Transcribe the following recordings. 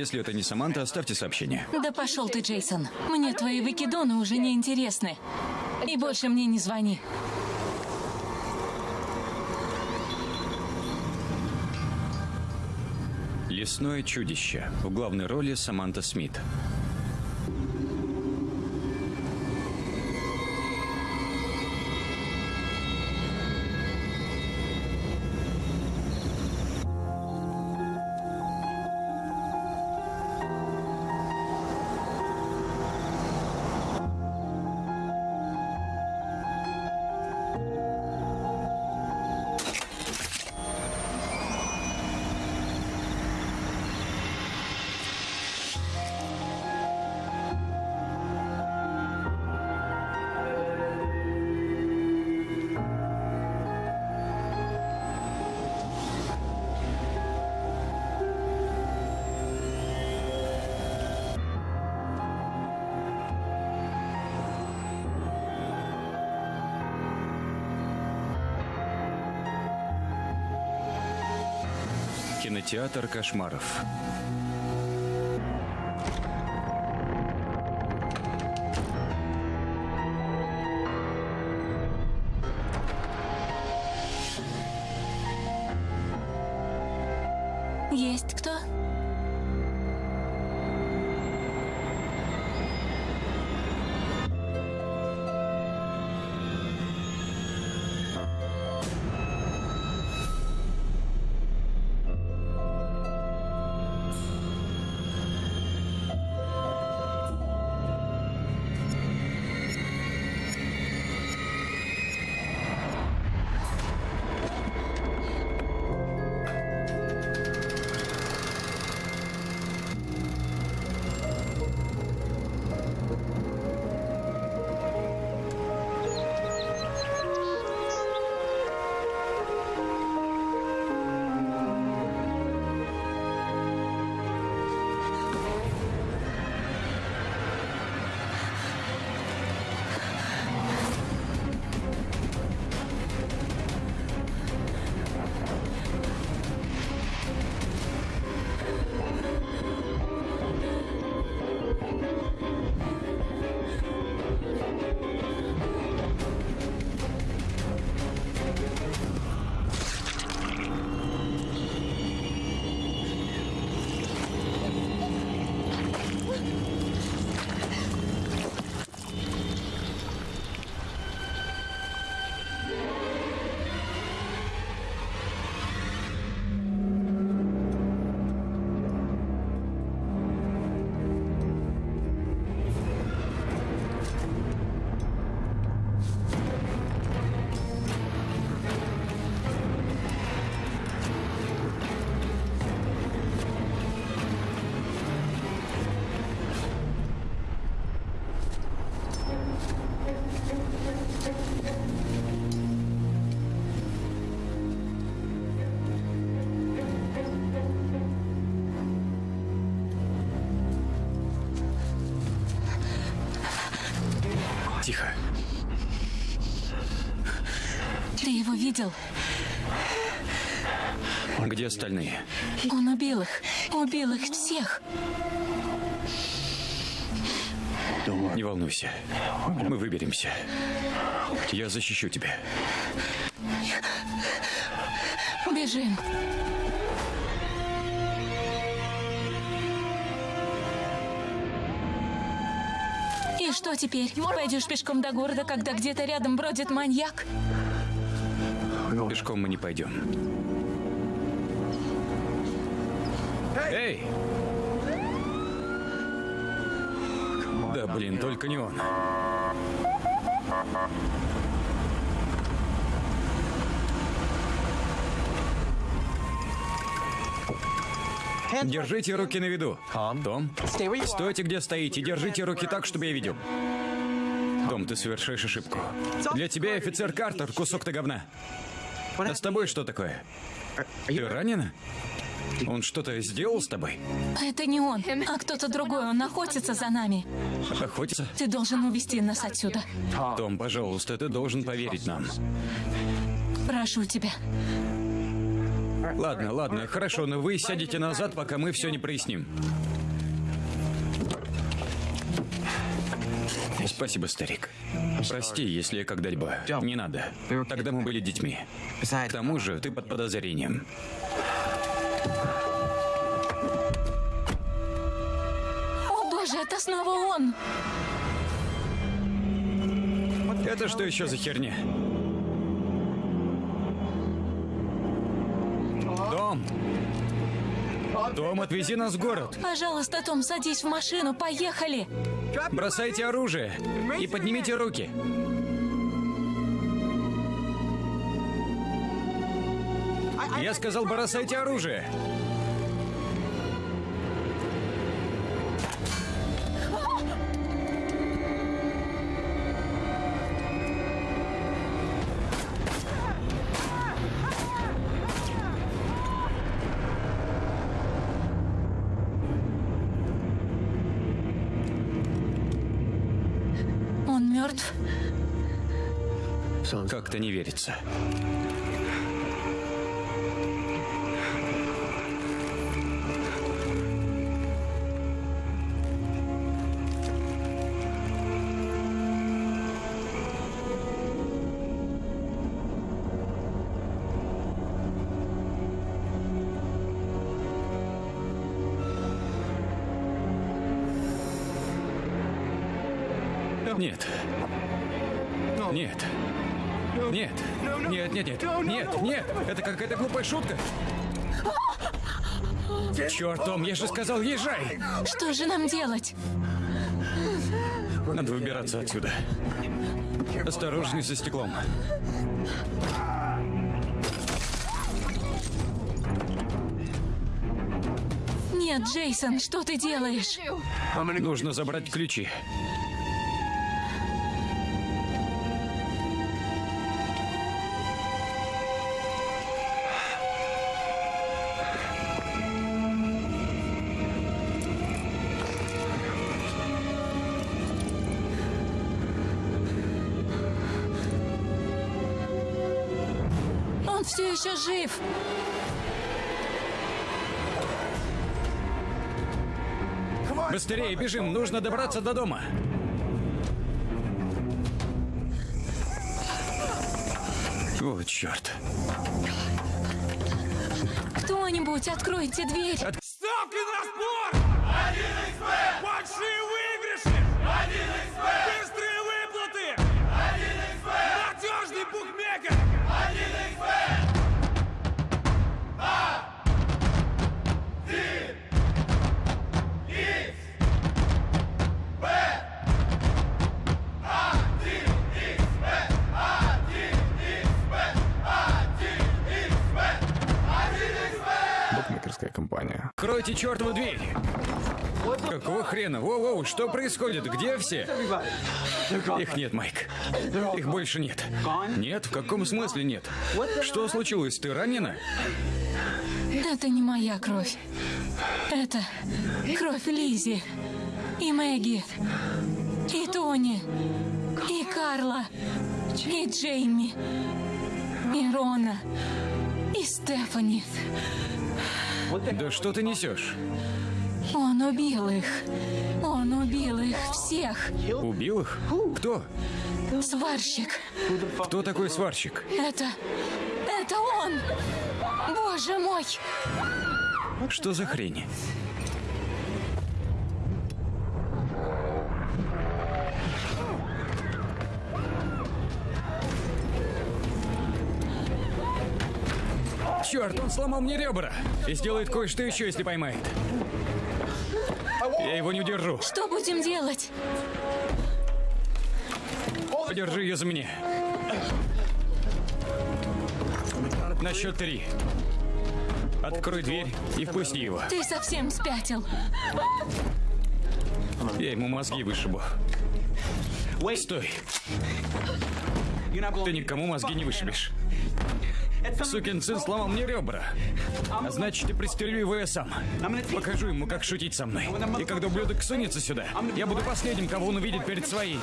Если это не Саманта, оставьте сообщение. Да пошел ты, Джейсон. Мне твои выкидоны уже не интересны. И больше мне не звони. Лесное чудище. В главной роли Саманта Смит. Кинотеатр кошмаров. Видел? Где остальные? Он убил их. Убил их всех. Не волнуйся. Мы выберемся. Я защищу тебя. Бежим. И что теперь? Пойдешь пешком до города, когда где-то рядом бродит маньяк? Пешком мы не пойдем. Эй! Да блин, только не он. Держите руки на виду. Том, стойте где стоите. Держите руки так, чтобы я видел. Том, ты совершаешь ошибку. Для тебя офицер Картер кусок то говна. А с тобой что такое? Ты ранена? Он что-то сделал с тобой? Это не он, а кто-то другой. Он охотится за нами. Охотится? Ты должен увести нас отсюда. Том, пожалуйста, ты должен поверить нам. Прошу тебя. Ладно, ладно, хорошо, но вы сядете назад, пока мы все не проясним. Спасибо, старик. Прости, если я когда-либо... Не надо. Тогда мы были детьми. К тому же, ты под подозрением. О боже, это снова он! Это что еще за херня? Дом, отвези нас в город. Пожалуйста, Том, садись в машину, поехали! Бросайте оружие и поднимите руки. Я сказал, бросайте оружие. Как-то не верится. Это глупая шутка. Черт, Том, я же сказал, езжай. Что же нам делать? Надо выбираться отсюда. Осторожней со стеклом. Нет, Джейсон, что ты делаешь? Нужно забрать ключи. Все еще жив! Быстрее бежим, нужно добраться до дома. Вот черт. Кто-нибудь, откройте дверь! Ставки чертову дверь! Какого хрена? Воу-воу, что происходит? Где все? Их нет, Майк. Их больше нет. Нет? В каком смысле нет? Что случилось? Ты ранена? Это не моя кровь. Это кровь Лизи и Мэгги и Тони и Карла и Джейми и Рона и Стефани. Да что ты несешь? Он убил их. Он убил их всех. Убил их? Кто? Сварщик. Кто такой сварщик? Это... Это он! Боже мой! Что за хрень? Черт, он сломал мне ребра и сделает кое-что еще, если поймает. Я его не удержу. Что будем делать? Подержи ее за меня. На счет три. Открой дверь и впусти его. Ты совсем спятил. Я ему мозги вышибу. Стой. Ты никому мозги не вышибешь. Сукин сын сломал мне ребра. А значит, я пристрелю его я сам. Покажу ему, как шутить со мной. И когда ублюдок сунется сюда, я буду последним, кого он увидит перед своей.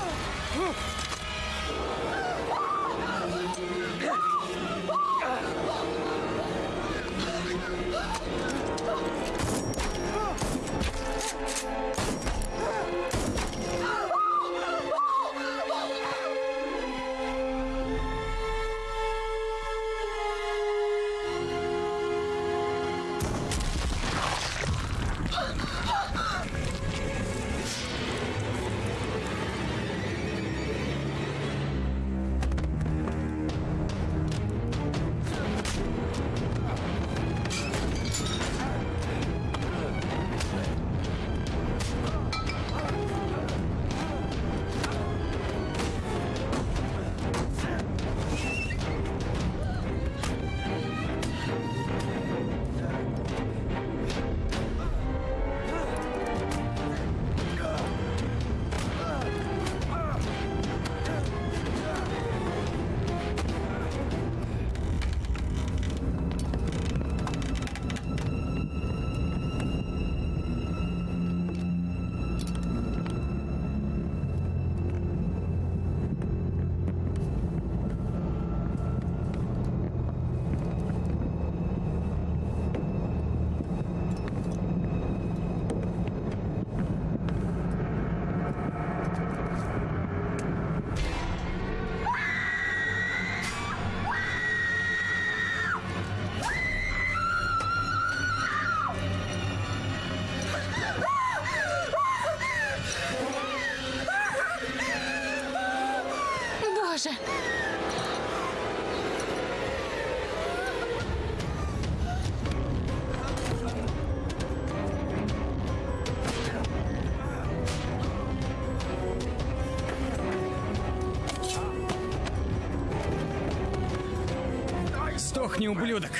Сдохни, ублюдок!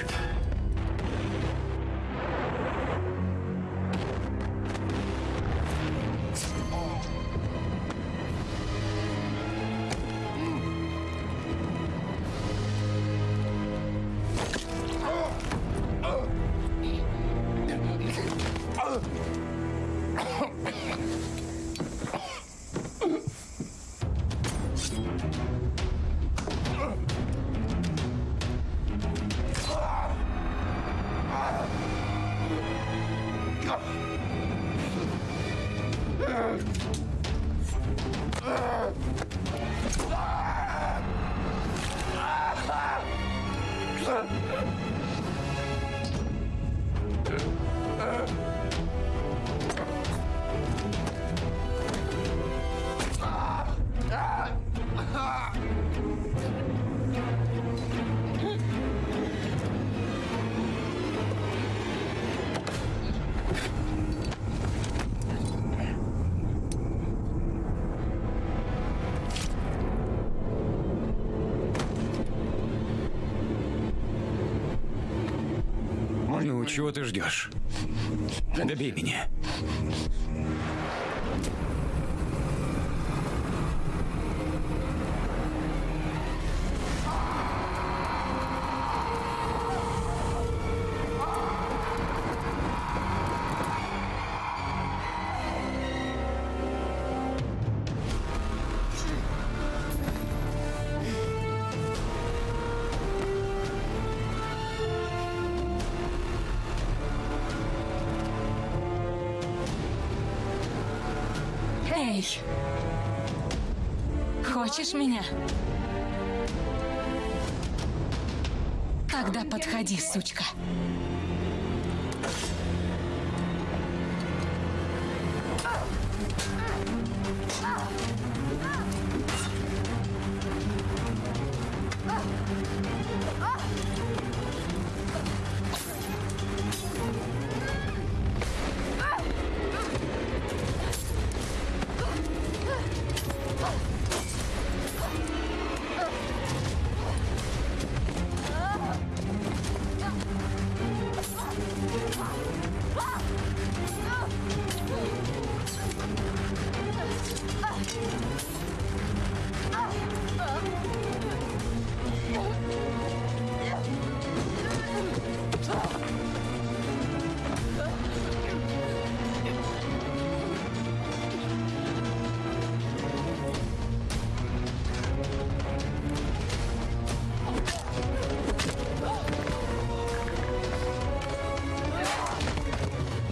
Чего ты ждешь? Добей меня. Хочешь меня? Тогда подходи, сучка.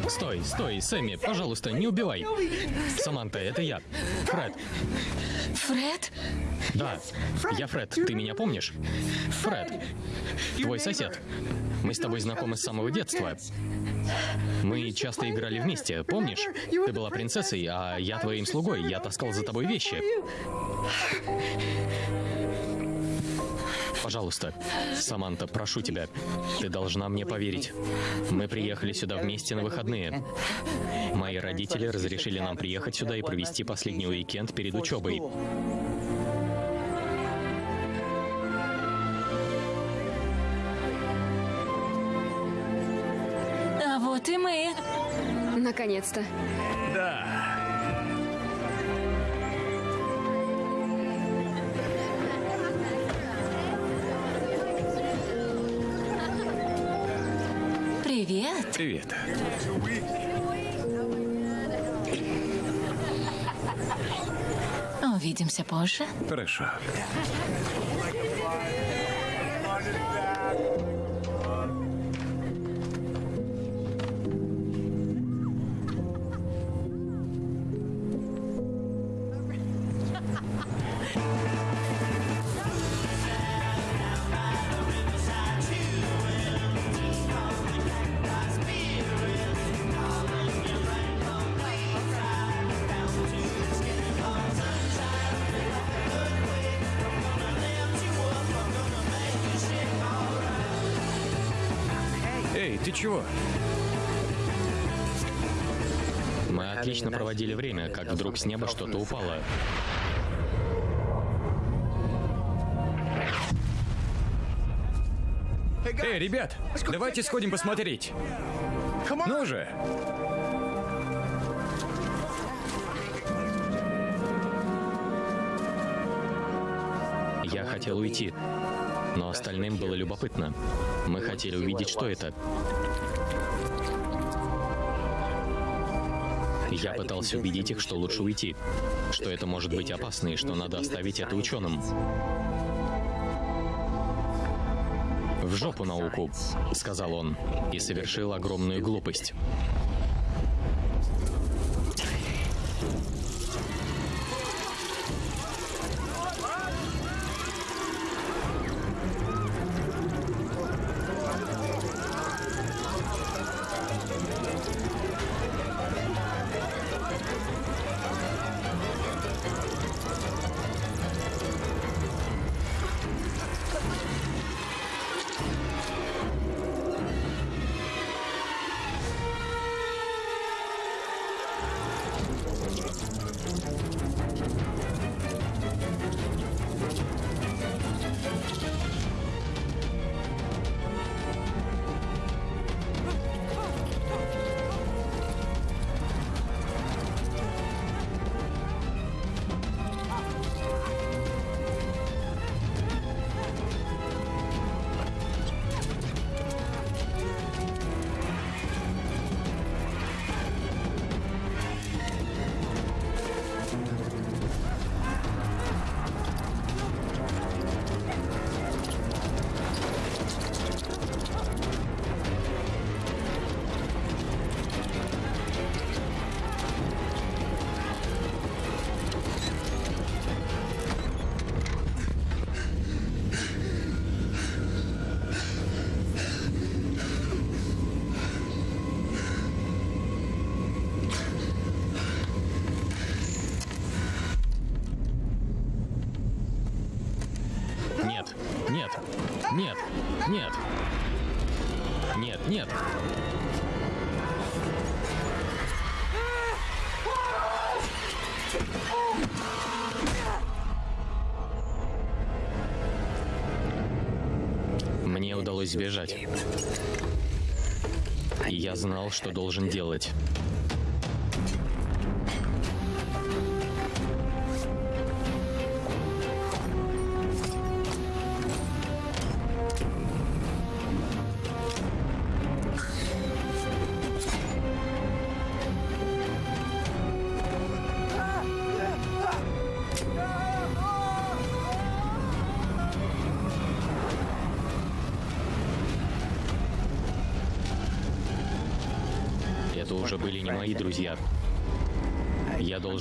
Стой, стой, Сэмми, пожалуйста, не убивай. Саманта, это я. Фред. Фред? Да, я Фред, ты меня помнишь? Фред, твой сосед. Мы с тобой знакомы с самого детства. Мы часто играли вместе, помнишь? Ты была принцессой, а я твоим слугой, я таскал за тобой вещи. Пожалуйста, Саманта, прошу тебя, ты должна мне поверить. Мы приехали сюда вместе на выходные. Мои родители разрешили нам приехать сюда и провести последний уикенд перед учебой. И мы. Наконец-то. Привет. Привет. Увидимся позже. Хорошо. Проводили время, как вдруг с неба что-то упало. Эй, ребят, давайте сходим посмотреть. Ну же. Я хотел уйти, но остальным было любопытно. Мы хотели увидеть, что это. Я пытался убедить их, что лучше уйти, что это может быть опасно и что надо оставить это ученым. «В жопу науку», — сказал он, и совершил огромную глупость. Нет. Мне удалось сбежать. Я знал, что должен делать.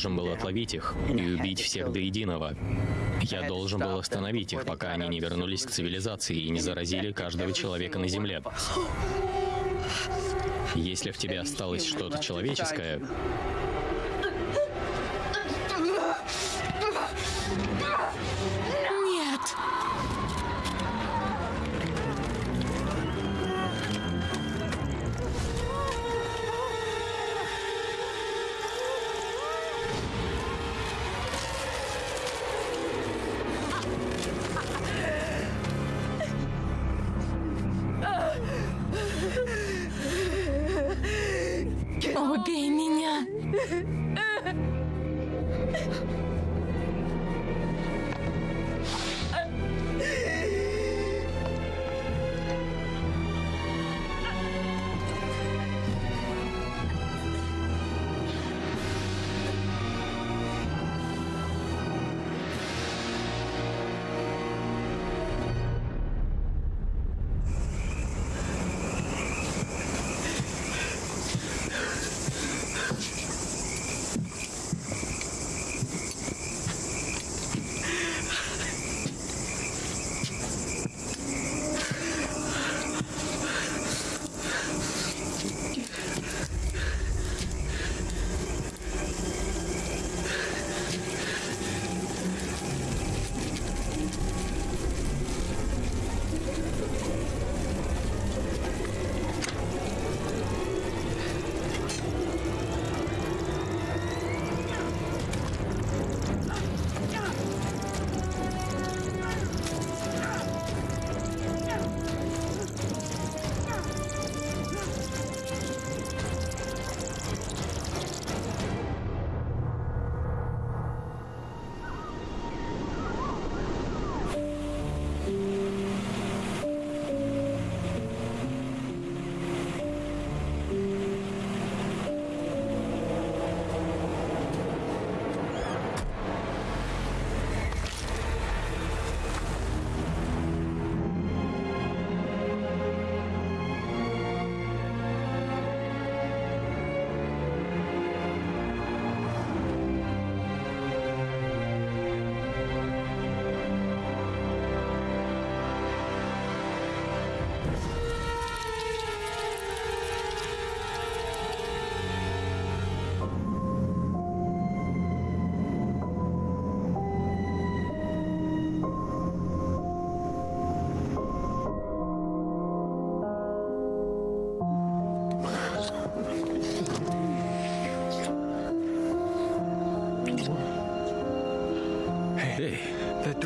Должен был отловить их и убить всех до единого. Я должен был остановить их, пока они не вернулись к цивилизации и не заразили каждого человека на Земле. Если в тебе осталось что-то человеческое,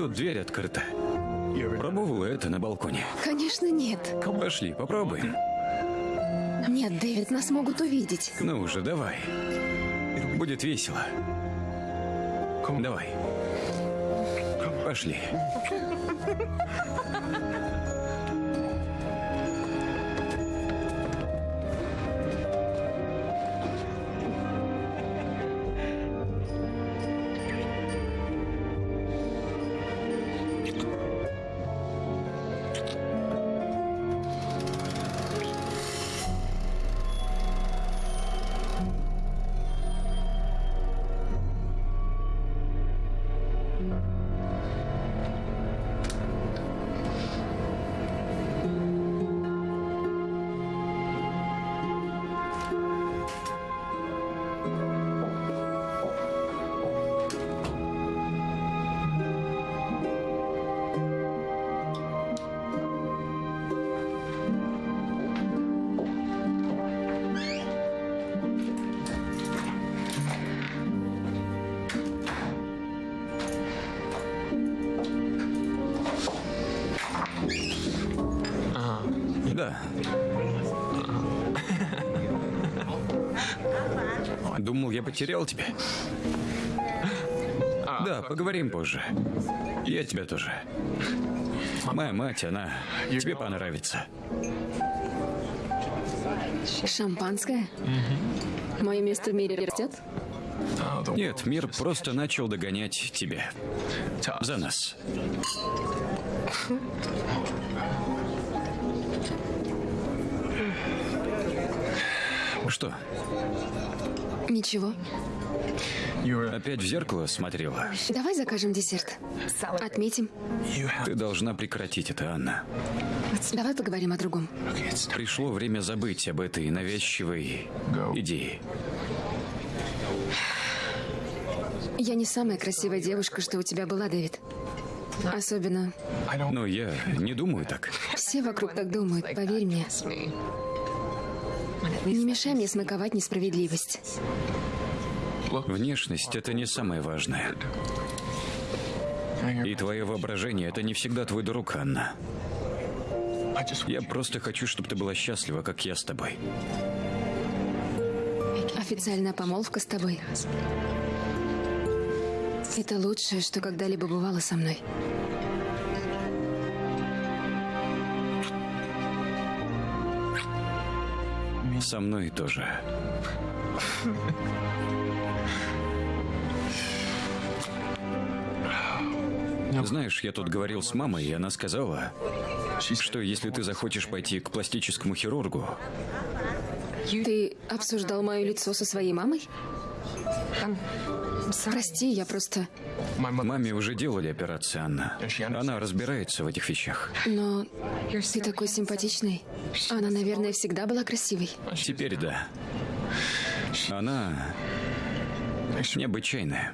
тут дверь открыта. Пробовала это на балконе. Конечно, нет. Пошли, попробуем. Нет, Дэвид, нас могут увидеть. Ну уже, давай. Будет весело. Давай. Пошли. Потерял тебя. Да, поговорим позже. Я тебя тоже. Моя мать, она тебе понравится. Шампанское? Мое место в мире растет? Нет, мир просто начал догонять тебя. За нас. Что, Ничего. опять в зеркало смотрела? Давай закажем десерт. Отметим. Ты должна прекратить это, Анна. Давай поговорим о другом. Пришло время забыть об этой навязчивой идее. Я не самая красивая девушка, что у тебя была, Дэвид. Особенно Но я не думаю так. все вокруг так думают, поверь мне. Не мешай мне смаковать несправедливость. Внешность — это не самое важное. И твое воображение — это не всегда твой друг, Анна. Я просто хочу, чтобы ты была счастлива, как я с тобой. Официальная помолвка с тобой. Это лучшее, что когда-либо бывало со мной. Со мной тоже. Знаешь, я тут говорил с мамой, и она сказала, что если ты захочешь пойти к пластическому хирургу, Ты обсуждал мое лицо со своей мамой? Прости, я просто... маме уже делали операцию, Анна. Она разбирается в этих вещах. Но ты такой симпатичный. Она, наверное, всегда была красивой. Теперь да. Она необычайная.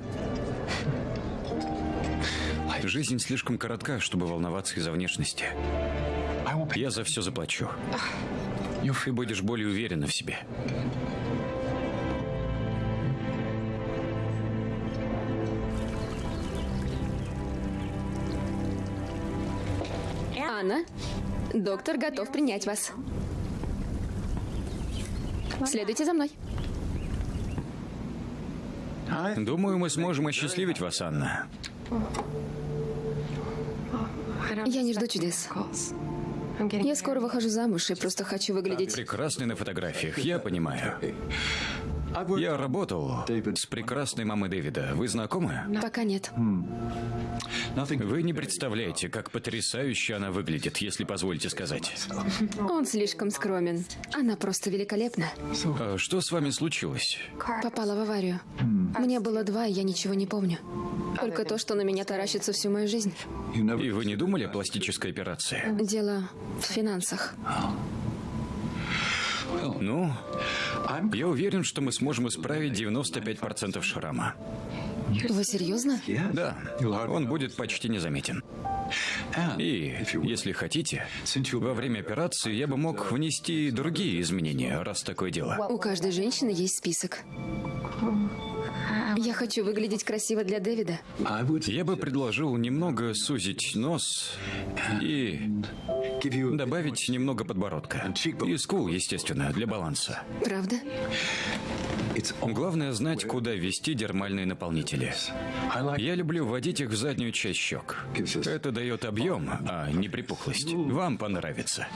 Жизнь слишком коротка, чтобы волноваться из-за внешности. Я за все заплачу. Ты будешь более уверена в себе. Анна, доктор готов принять вас. Следуйте за мной. Думаю, мы сможем осчастливить вас, Анна. Я не жду чудес. Я скоро выхожу замуж и просто хочу выглядеть... Прекрасный на фотографиях, я понимаю. Я работал с прекрасной мамой Дэвида. Вы знакомы? Пока нет. Вы не представляете, как потрясающе она выглядит, если позволите сказать. Он слишком скромен. Она просто великолепна. А что с вами случилось? Попала в аварию. Мне было два, и я ничего не помню. Только то, что на меня таращится всю мою жизнь. И вы не думали о пластической операции? Дело в финансах. Ну, я уверен, что мы сможем исправить 95% шрама. Вы серьезно? Да, он будет почти незаметен. И, если хотите, во время операции я бы мог внести другие изменения, раз такое дело. У каждой женщины есть список. Я хочу выглядеть красиво для Дэвида. Я бы предложил немного сузить нос и добавить немного подбородка. И скул, естественно, для баланса. Правда? Главное знать, куда ввести дермальные наполнители. Я люблю вводить их в заднюю часть щек. Это дает объем, а не припухлость. Вам понравится.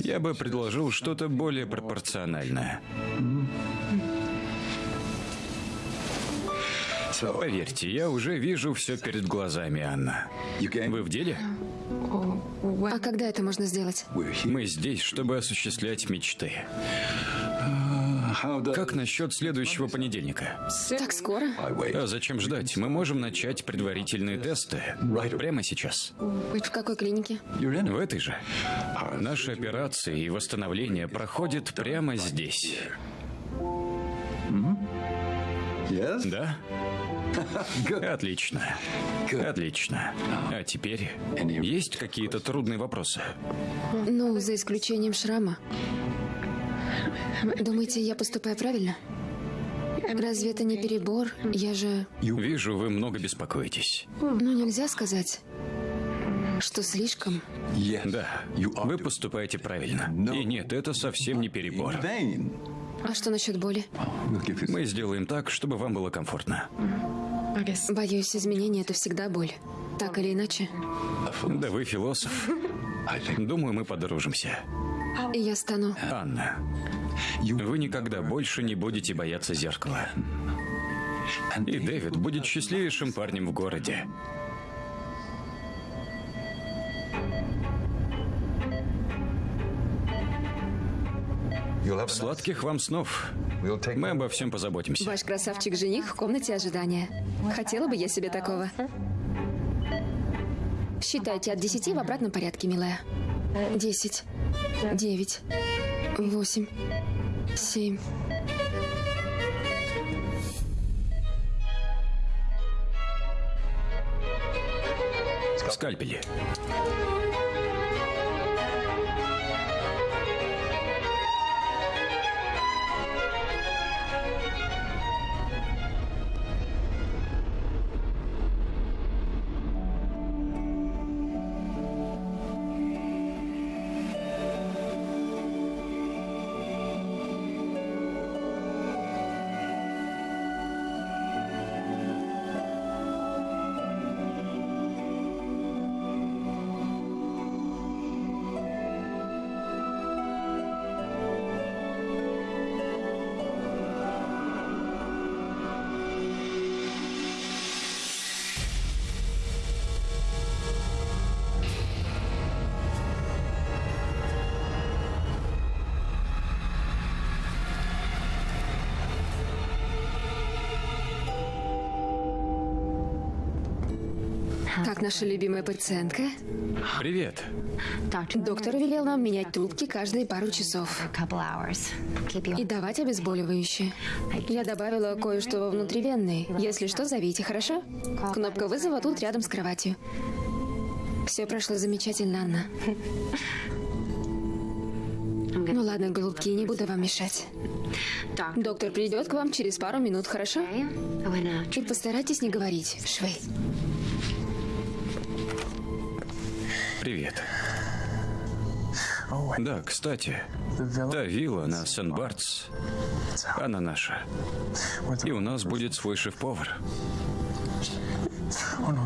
Я бы предложил что-то более пропорциональное. Поверьте, я уже вижу все перед глазами, Анна. Вы в деле? А когда это можно сделать? Мы здесь, чтобы осуществлять мечты. Как насчет следующего понедельника? Так скоро? А зачем ждать? Мы можем начать предварительные тесты прямо сейчас. В какой клинике? В этой же. Наши операции и восстановление проходят прямо здесь. Да? Отлично. Отлично. А теперь есть какие-то трудные вопросы? Ну, за исключением шрама. Думаете, я поступаю правильно? Разве это не перебор? Я же... Вижу, вы много беспокоитесь. Ну, нельзя сказать, что слишком. Да, вы поступаете правильно. И нет, это совсем не перебор. А что насчет боли? Мы сделаем так, чтобы вам было комфортно. Боюсь, изменения — это всегда боль. Так или иначе. Да вы философ. Думаю, мы подружимся. И я стану... Анна, вы никогда больше не будете бояться зеркала. И Дэвид будет счастливейшим парнем в городе. Сладких вам снов. Мы обо всем позаботимся. Ваш красавчик-жених в комнате ожидания. Хотела бы я себе такого. Считайте от десяти в обратном порядке, милая. Десять. Девять. Восемь. Семь. Скальпели. Наша любимая пациентка? Привет. Доктор велел нам менять трубки каждые пару часов. И давать обезболивающее. Я добавила кое-что во внутривенный. Если что, зовите, хорошо? Кнопка вызова тут рядом с кроватью. Все прошло замечательно, Анна. Ну ладно, голубки, не буду вам мешать. Доктор придет к вам через пару минут, хорошо? И постарайтесь не говорить. Швей. Привет. Да, кстати, та вилла на Сен-Бартс, она наша. И у нас будет свой шеф-повар.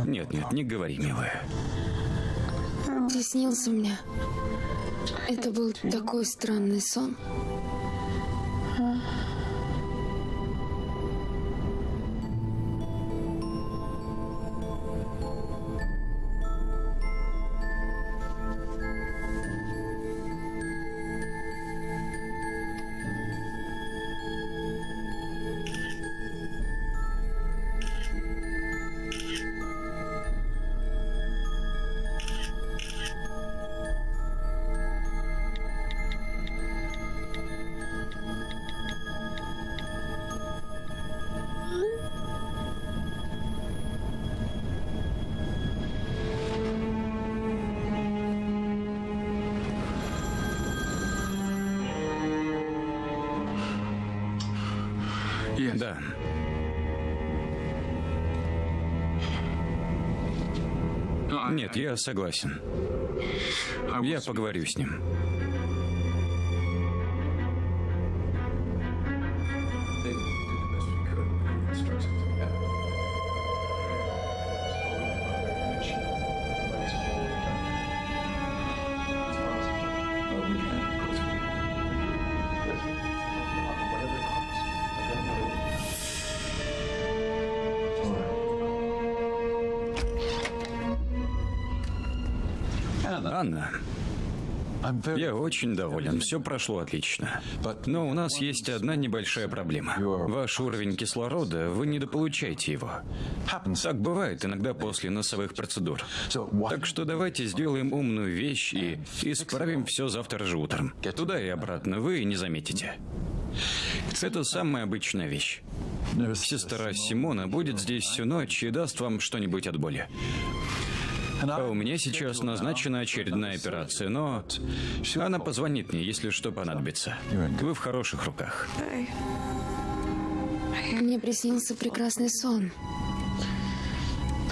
Нет, нет, не говори, милая. Ты снился мне. Это был такой странный сон. Я согласен. Я поговорю с ним. Анна, я очень доволен. Все прошло отлично. Но у нас есть одна небольшая проблема. Ваш уровень кислорода, вы недополучаете его. Так бывает иногда после носовых процедур. Так что давайте сделаем умную вещь и исправим все завтра же утром. Туда и обратно вы не заметите. Это самая обычная вещь. Сестра Симона будет здесь всю ночь и даст вам что-нибудь от боли. А у меня сейчас назначена очередная операция, но она позвонит мне, если что понадобится. Вы в хороших руках. Мне приснился прекрасный сон.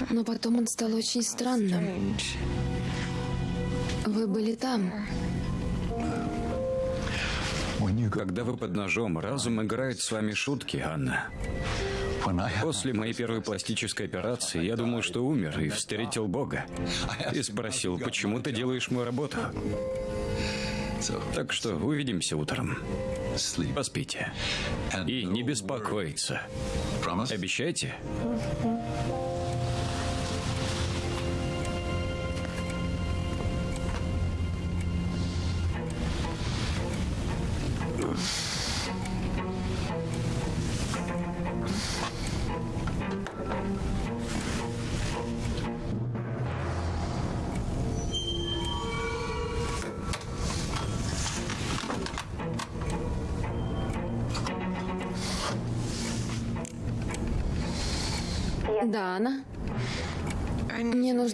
Но потом он стал очень странным. Вы были там. Когда вы под ножом, разум играет с вами шутки, Анна. После моей первой пластической операции я думал, что умер и встретил Бога. И спросил, почему ты делаешь мою работу? Так что увидимся утром. Поспите. И не беспокоиться. Обещайте?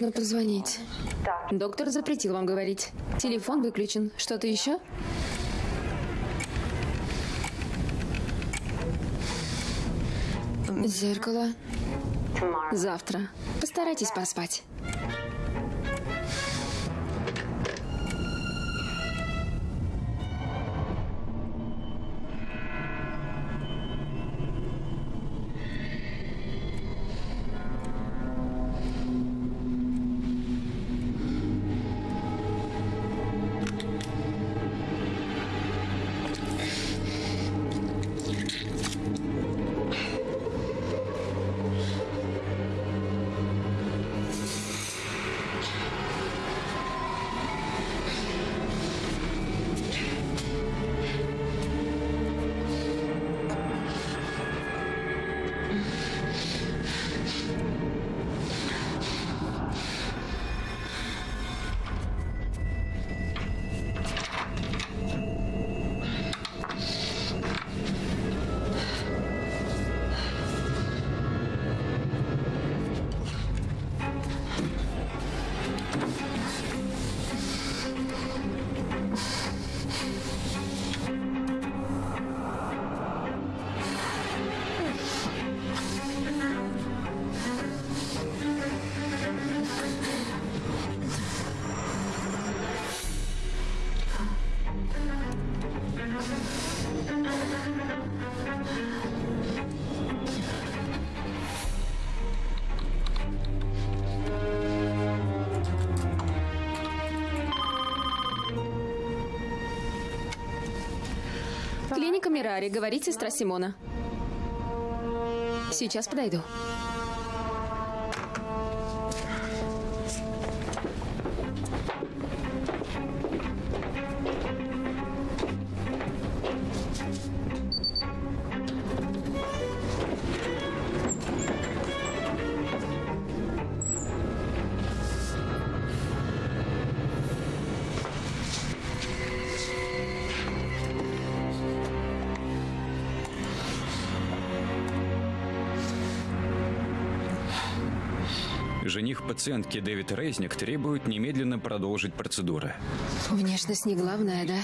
Нужно позвонить. Доктор запретил вам говорить. Телефон выключен. Что-то еще? Зеркало. Завтра. Постарайтесь поспать. Мирари, говорит сестра Симона. Сейчас подойду. Пациентки Дэвид Рейзник требует немедленно продолжить процедуры. Внешность не главное, да?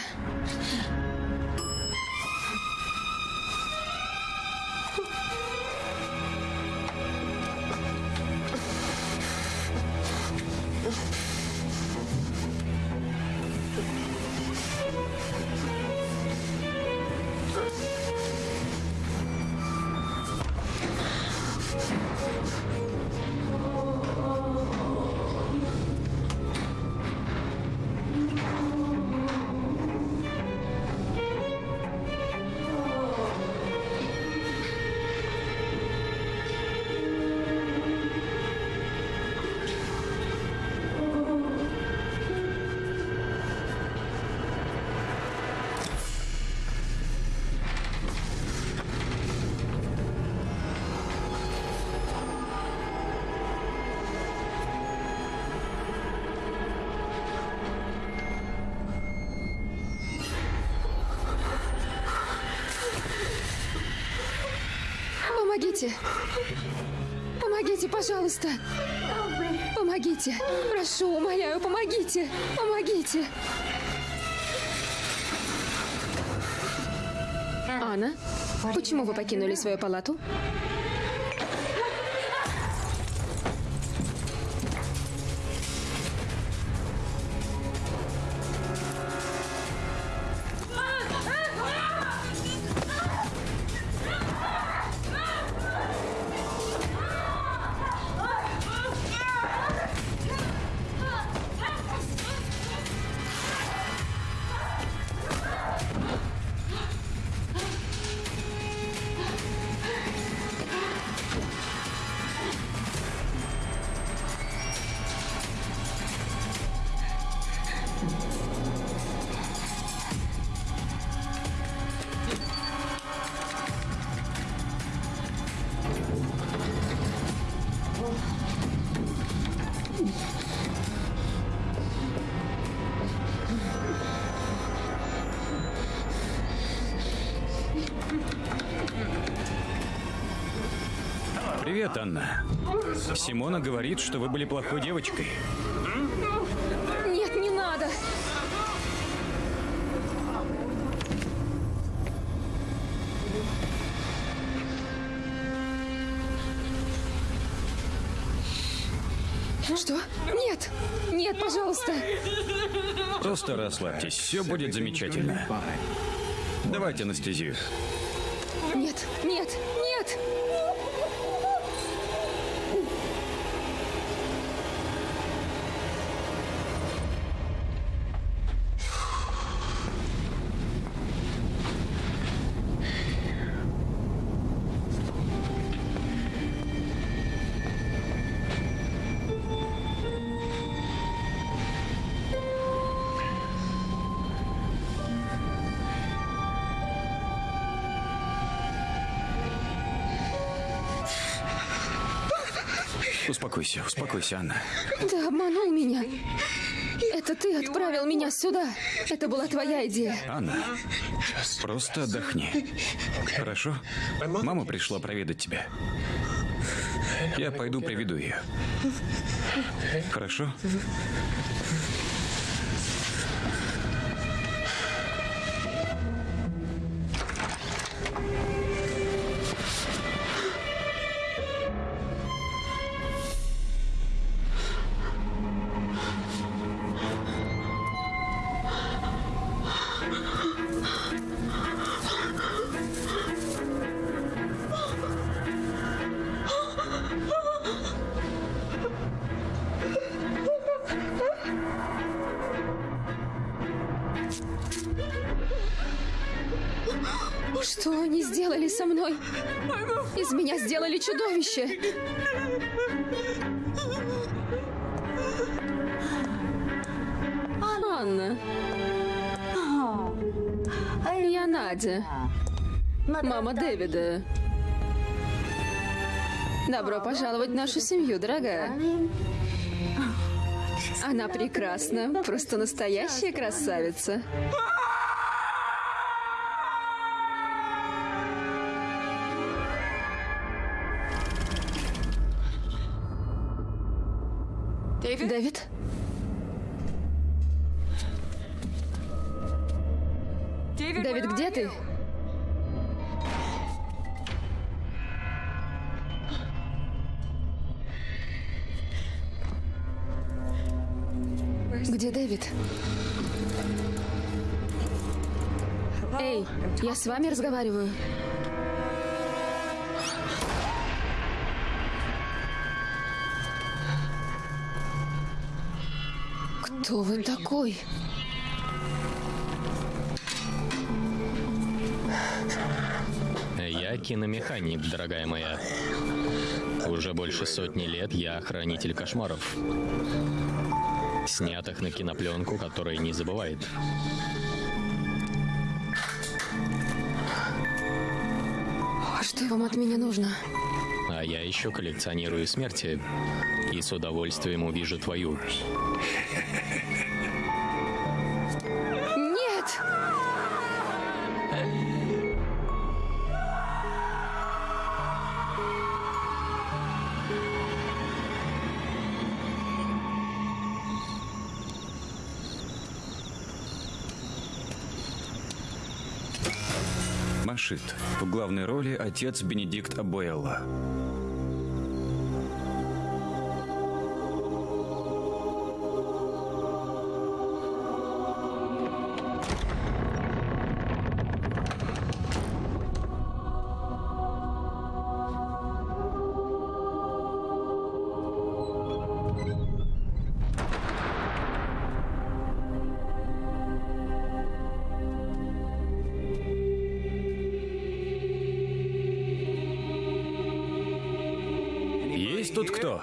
Пожалуйста! Помогите! Прошу, умоляю, помогите! Помогите! Анна, почему вы покинули свою палату? Симона говорит, что вы были плохой девочкой. Нет, не надо! Что? Нет! Нет, пожалуйста! Просто расслабьтесь, все будет замечательно. Давайте анестезию. Нет, нет, нет! Успокойся, успокойся, Анна. Ты обманул меня. Это ты отправил меня сюда. Это была твоя идея. Анна, просто отдохни. Хорошо? Мама пришла проведать тебя. Я пойду приведу ее. Хорошо? Надя. Мама Дэвида. Добро пожаловать в нашу семью, дорогая. Она прекрасна, просто настоящая красавица. Дэвид? Дэвид, где ты? Где Дэвид? Эй, я с вами разговариваю. Кто вы такой? Киномеханик, дорогая моя. Уже больше сотни лет я хранитель кошмаров. Снятых на кинопленку, которая не забывает. Что вам от меня нужно? А я еще коллекционирую смерти. И с удовольствием увижу твою. Шит. В главной роли отец Бенедикт Абуэлла. Кто?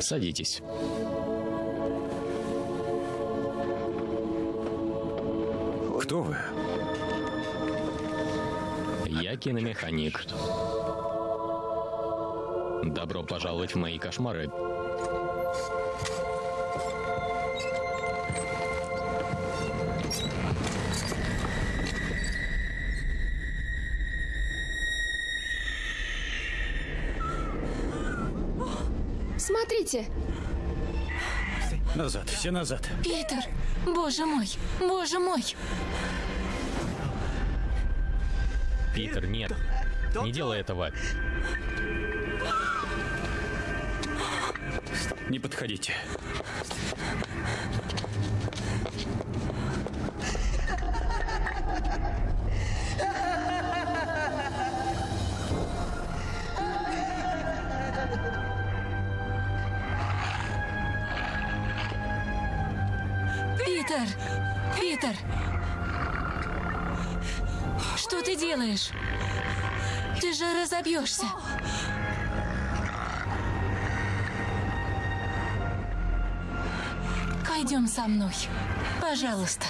Садитесь. Киномеханик. Добро пожаловать в мои кошмары. Смотрите, Назад, все назад. Питер, боже мой, боже мой. Питер, нет. Не делай этого. Не подходите. Разобьешься. Пойдем со мной. Пожалуйста.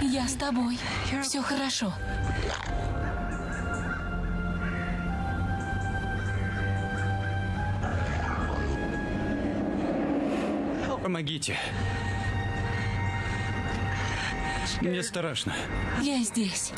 Я с тобой. Все хорошо. Помогите. Мне страшно. Я здесь.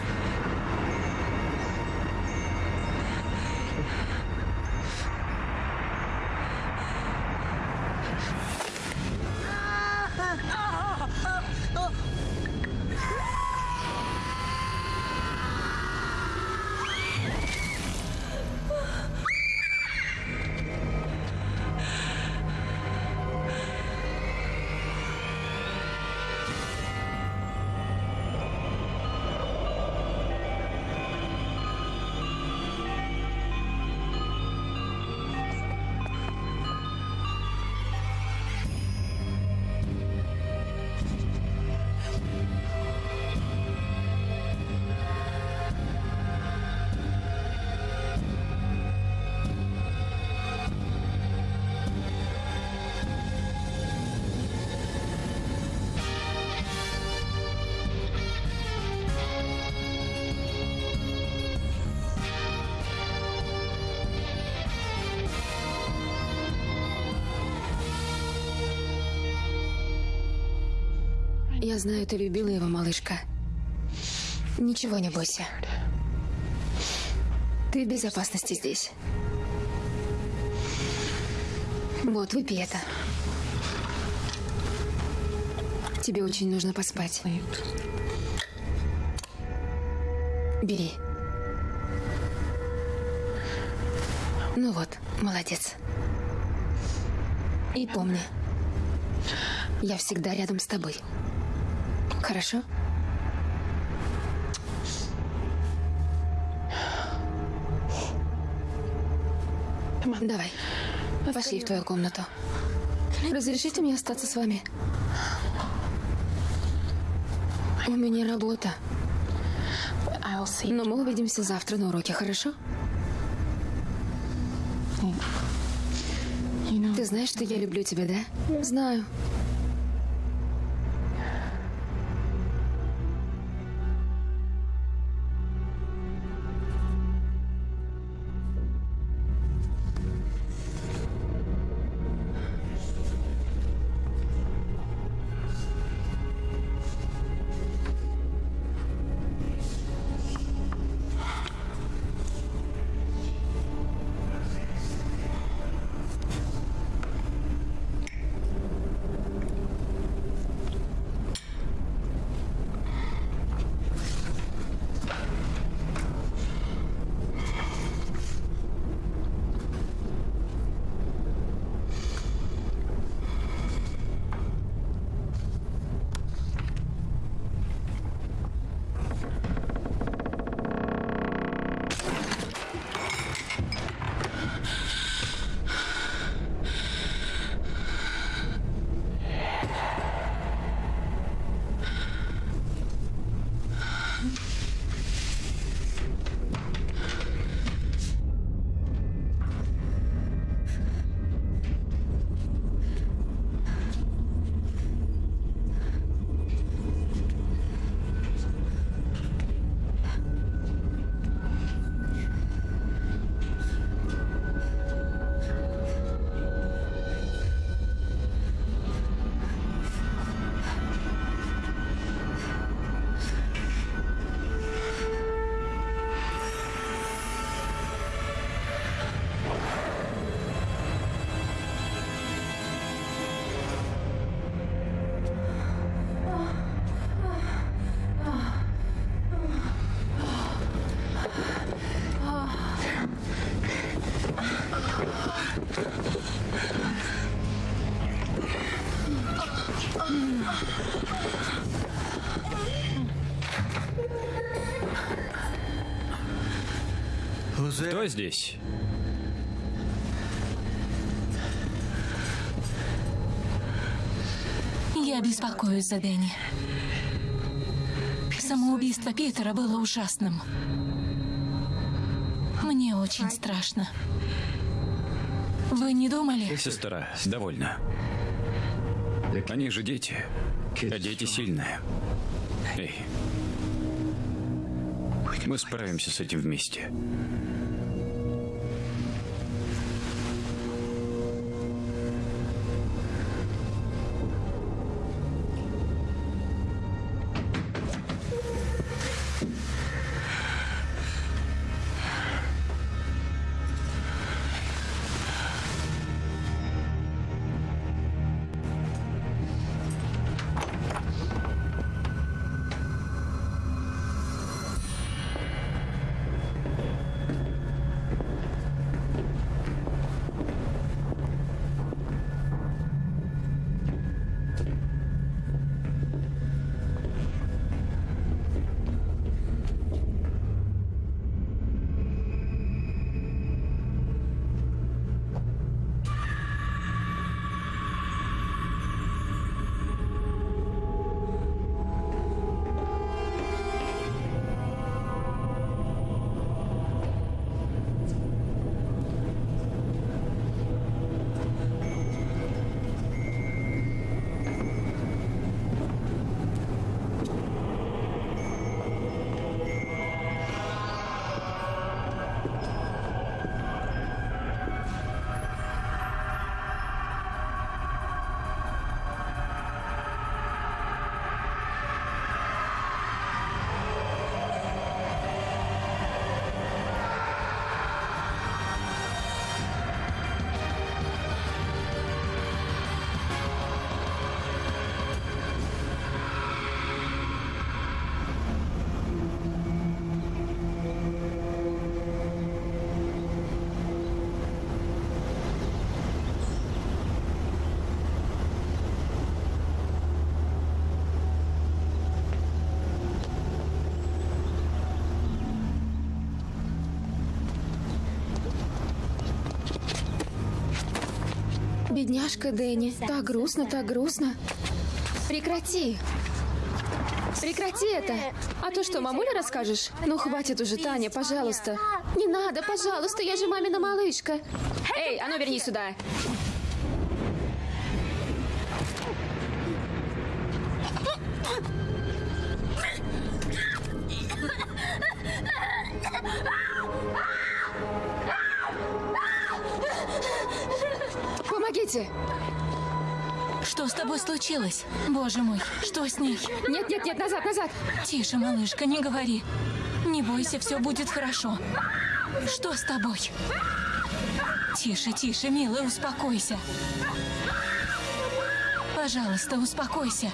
Я знаю, ты любила его, малышка. Ничего не бойся. Ты в безопасности здесь. Вот, выпей это. Тебе очень нужно поспать. Бери. Ну вот, молодец. И помни, я всегда рядом с тобой. Хорошо? Давай. Пошли в твою комнату. Разрешите мне остаться с вами? У меня работа. Но мы увидимся завтра на уроке, хорошо? Ты знаешь, что я люблю тебя, да? Знаю. Кто здесь? Я беспокоюсь за Дэнни. Самоубийство Питера было ужасным. Мне очень страшно. Вы не думали? Сестра, довольно. Они же дети. А дети сильные. Эй. Мы справимся с этим вместе. Бедняжка Дэнни. Так грустно, так грустно. Прекрати. Прекрати это. А то что, мамуле расскажешь? Ну, хватит уже, Таня, пожалуйста. Не надо, пожалуйста, я же мамина малышка. Эй, а ну верни сюда. Случилось? Боже мой, что с ней? Нет, нет, нет, назад, назад. Тише, малышка, не говори. Не бойся, все будет хорошо. Что с тобой? Тише, тише, милая, успокойся. Пожалуйста, успокойся.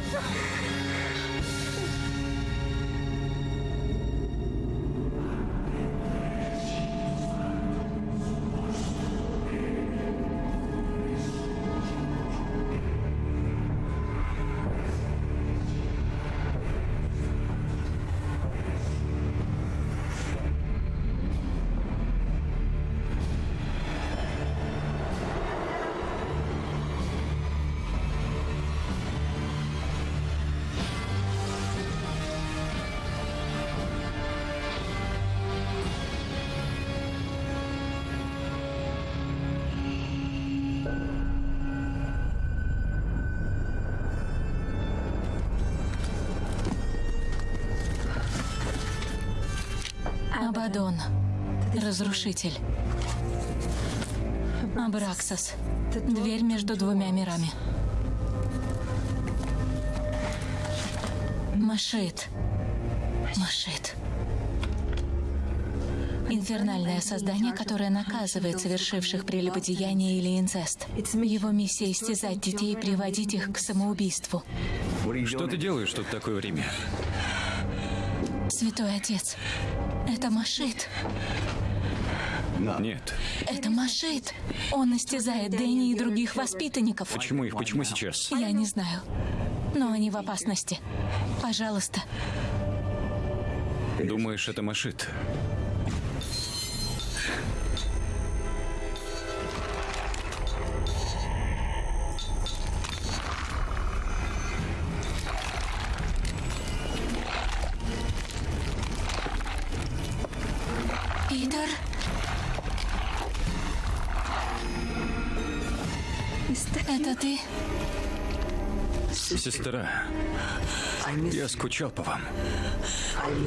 Разрушитель. Абраксас. Дверь между двумя мирами. Машит. Машит. Инфернальное создание, которое наказывает совершивших прелюбодеяние или инцест. Его миссия истязать детей и приводить их к самоубийству. Что ты делаешь тут такое время? Святой Отец, это Машит. Нет. Это Машит. Он истязает Дэнни и других воспитанников. Почему их? Почему сейчас? Я не знаю. Но они в опасности. Пожалуйста. Думаешь, это Машит? Сестра, я скучал по вам.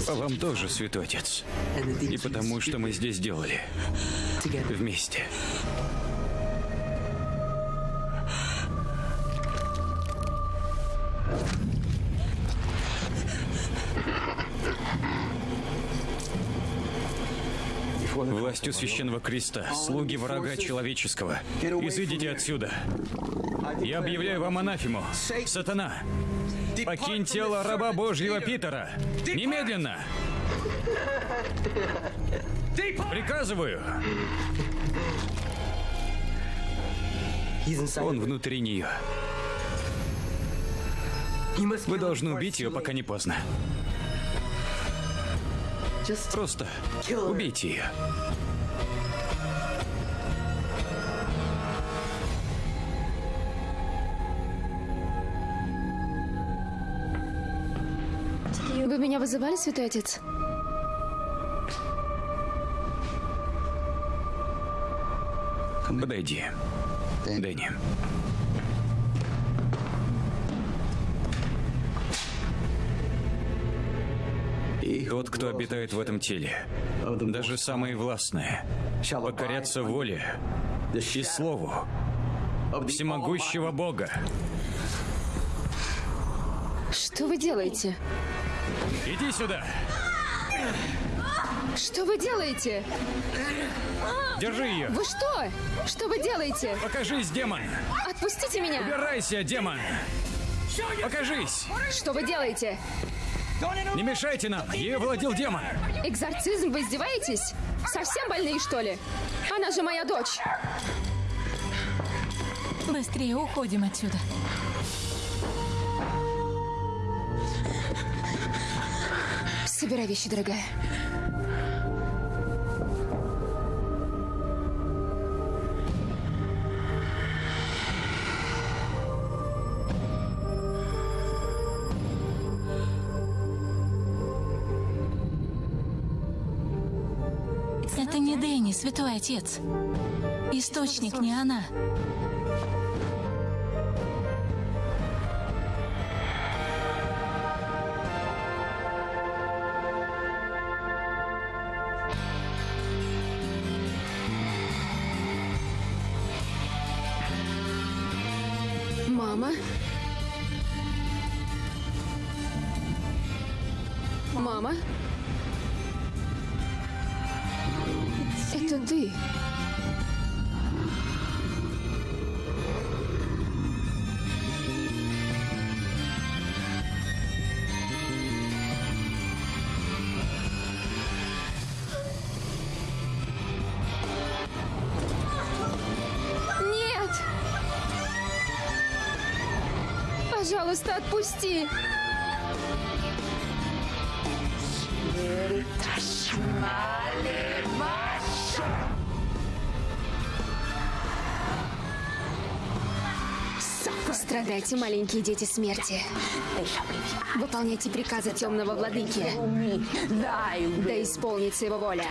По вам тоже, святой отец. И потому, что мы здесь делали. Вместе. Властью священного креста, слуги врага человеческого, изыдите отсюда. Я объявляю вам анафему. Сатана, покинь тело раба Божьего Питера. Немедленно. Приказываю. Он внутри нее. Вы должны убить ее, пока не поздно. Просто убейте ее. Меня вызывали, святой отец? Подойди. Дэнни. Тот, кто обитает в этом теле, даже самые властные, покорятся воле и слову всемогущего Бога. Что вы делаете? Иди сюда! Что вы делаете? Держи ее! Вы что? Что вы делаете? Покажись, демон! Отпустите меня! Убирайся, демон! Покажись! Что вы делаете? Не мешайте нам! Ее владел демон! Экзорцизм, вы издеваетесь? Совсем больные, что ли? Она же моя дочь. Быстрее уходим отсюда. Собирай вещи, дорогая. Это не Дэнни, святой отец. Источник не она. Нет! Пожалуйста, отпусти! Страдайте, маленькие дети смерти. Выполняйте приказы темного владыки. Да исполнится его воля.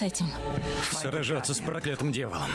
С этим? Сражаться с проклятым дьяволом.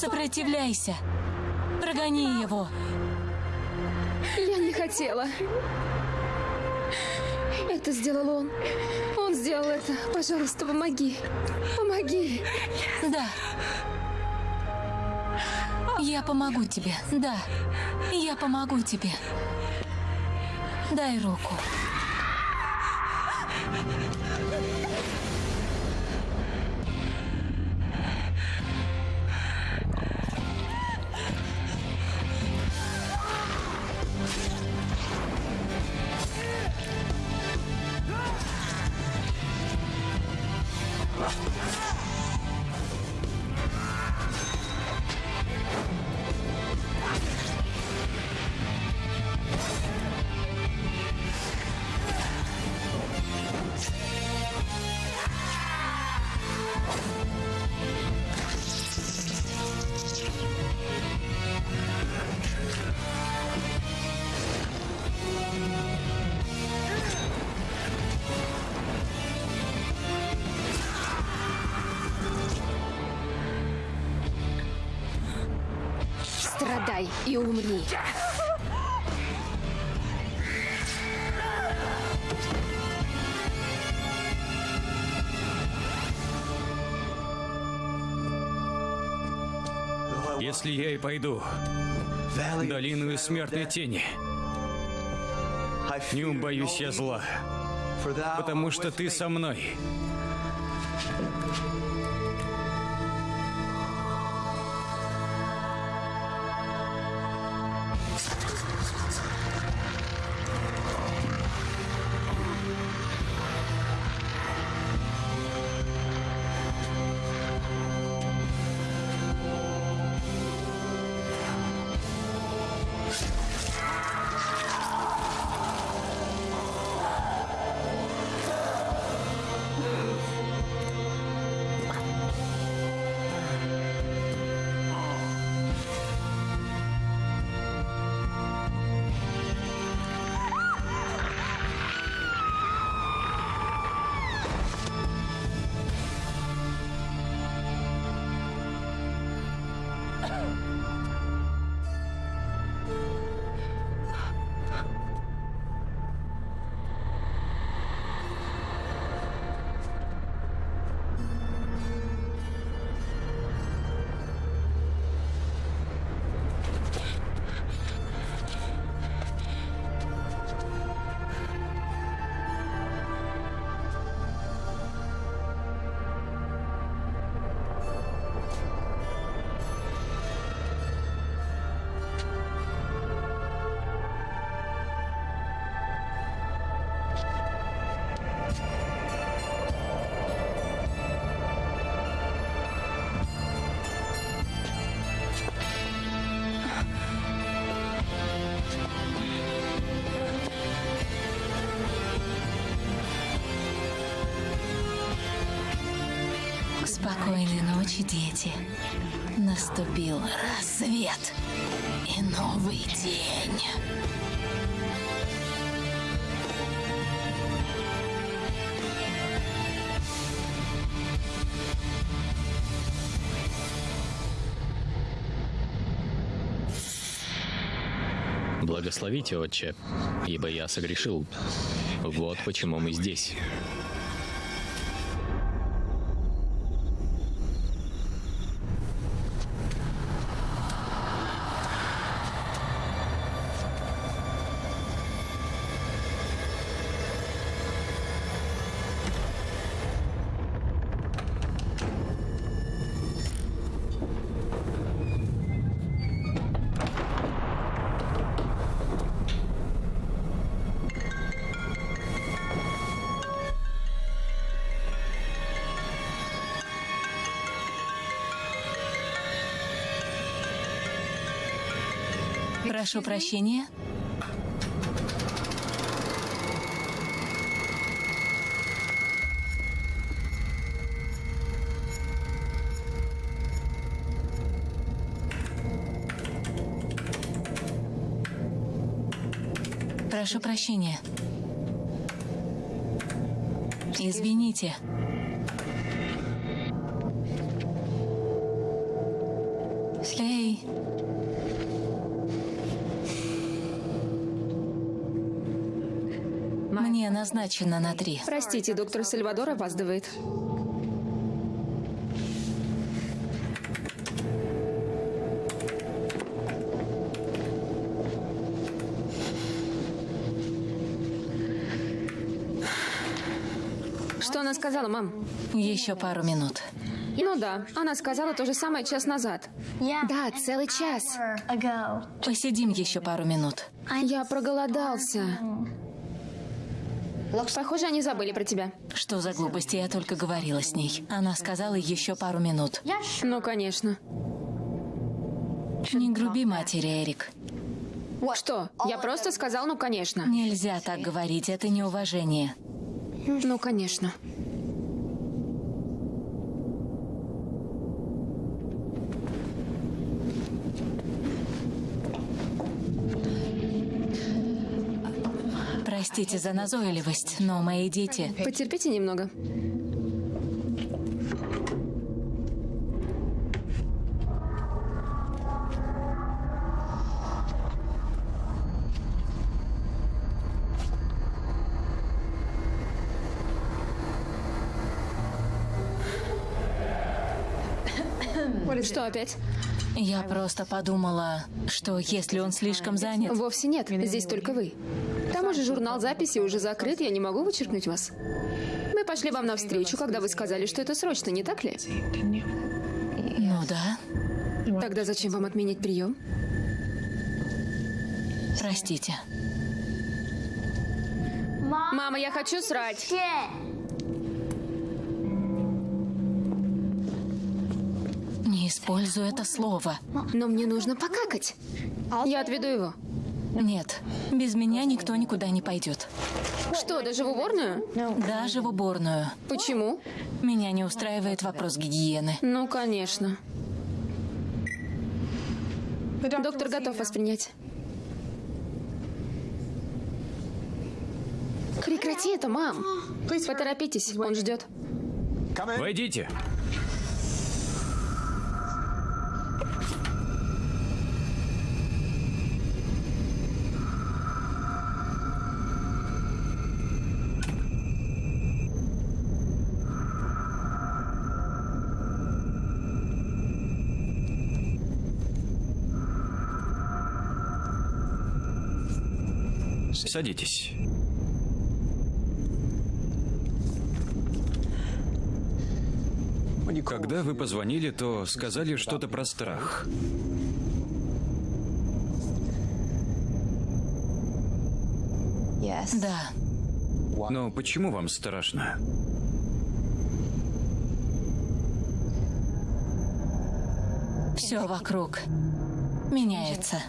Сопротивляйся. Прогони его. Я не хотела. Это сделал он. Он сделал это. Пожалуйста, помоги. Помоги. Да. Я помогу тебе. Да. Я помогу тебе. Дай руку. И умри. Если я и пойду в долину смертной тени, не убоюсь я зла, потому что ты со мной. Ночи, дети. Наступил рассвет и новый день. Благословите, отче, ибо я согрешил. Вот почему мы здесь. Прошу прощения. Прошу прощения. Извините. Мне назначено на три. Простите, доктор Сальвадор опаздывает. Что она сказала, мам? Еще пару минут. Ну да, она сказала то же самое час назад. Да, целый час. Посидим еще пару минут. Я проголодался. Похоже, они забыли про тебя. Что за глупости, я только говорила с ней. Она сказала еще пару минут. Ну, конечно. Не груби матери, Эрик. Что? Я просто сказал, ну, конечно. Нельзя так говорить, это неуважение. Ну, конечно. Простите за назойливость, но мои дети... Потерпите немного. Что опять? Я просто подумала, что если он слишком занят... Вовсе нет, здесь только вы. К тому же журнал записи уже закрыт, я не могу вычеркнуть вас. Мы пошли вам навстречу, когда вы сказали, что это срочно, не так ли? Ну да, Тогда зачем вам отменить прием? простите. Мама, я хочу срать. Не используй это слово. Но мне нужно покакать. Я отведу его. Нет, без меня никто никуда не пойдет. Что, даже в уборную? Даже в уборную. Почему? Меня не устраивает вопрос гигиены. Ну, конечно. Доктор готов вас принять. Прекрати это, мам. Поторопитесь, он ждет. Войдите. Садитесь. Когда вы позвонили, то сказали что-то про страх. Да, Но почему вам страшно? все вокруг меняется.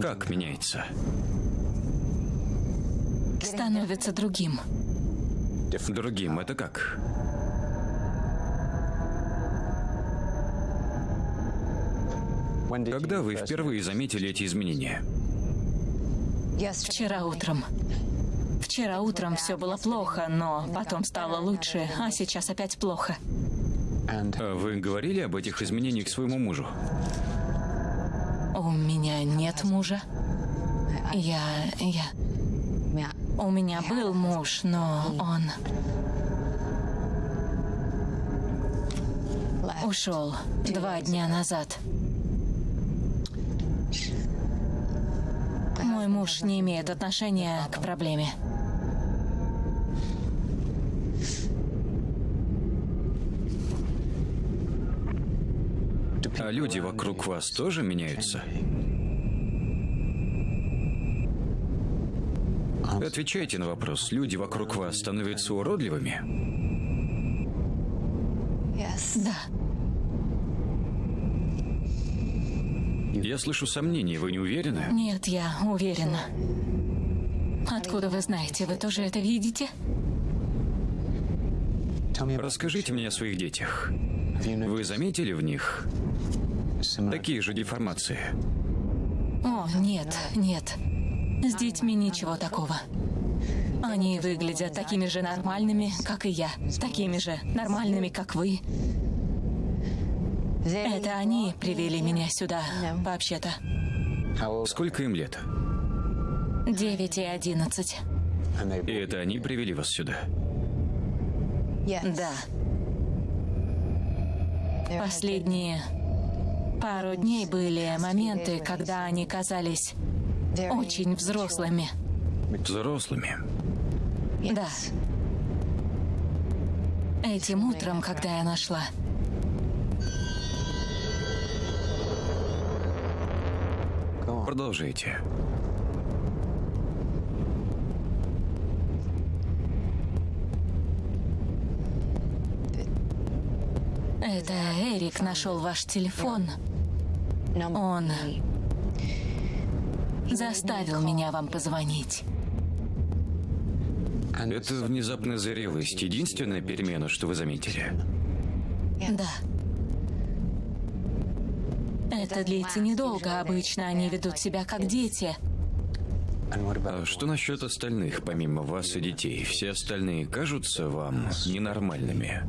Как меняется? Становится другим. Другим это как? Когда вы впервые заметили эти изменения? Вчера утром. Вчера утром все было плохо, но потом стало лучше, а сейчас опять плохо. А вы говорили об этих изменениях своему мужу? Меня нет мужа. Я... я... У меня был муж, но он... Ушел два дня назад. Мой муж не имеет отношения к проблеме. А люди вокруг вас тоже меняются? Отвечайте на вопрос. Люди вокруг вас становятся уродливыми? Да, Я слышу сомнения, вы не уверены? нет, я уверена. Откуда вы знаете? Вы тоже это видите? Расскажите мне о своих детях. Вы заметили в них такие же деформации? О, нет, нет. С детьми ничего такого. Они выглядят такими же нормальными, как и я. Такими же нормальными, как вы. Это они привели меня сюда, вообще-то. Сколько им лет? Девять и одиннадцать. И это они привели вас сюда? Да. Последние пару дней были моменты, когда они казались очень взрослыми. Взрослыми. Да. Этим утром, когда я нашла. Продолжайте. Это Эрик нашел ваш телефон. Он заставил меня вам позвонить. Это внезапная зрелость. Единственная перемена, что вы заметили. Да. Это длится недолго. Обычно они ведут себя как дети. А что насчет остальных, помимо вас и детей? Все остальные кажутся вам ненормальными?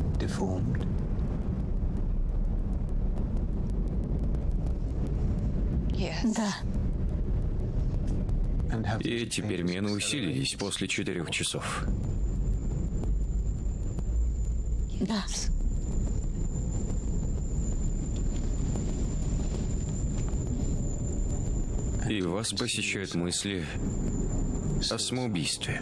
Да. И эти перемены усилились после четырех часов. Да. И вас посещают мысли о самоубийстве.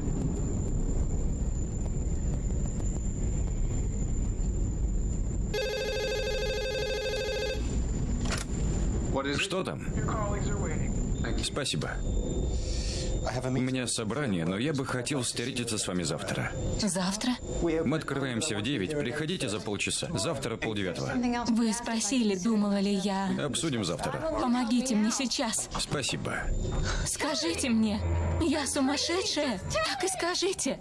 Что там? Спасибо. У меня собрание, но я бы хотел встретиться с вами завтра. Завтра? Мы открываемся в 9. Приходите за полчаса. Завтра полдевятого. Вы спросили, думала ли я... Обсудим завтра. Помогите мне сейчас. Спасибо. Скажите мне, я сумасшедшая? Так и скажите.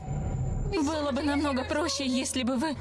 Было бы намного проще, если бы вы...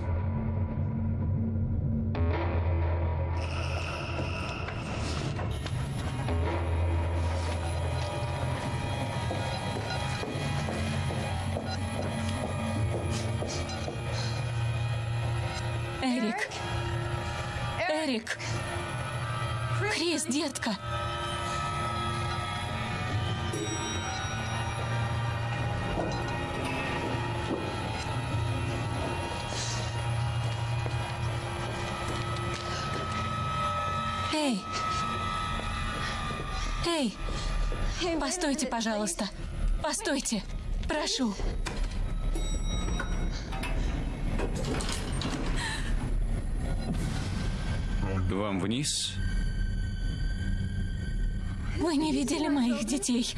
Постойте, пожалуйста. Постойте. Прошу. Вам вниз? Вы не видели моих детей.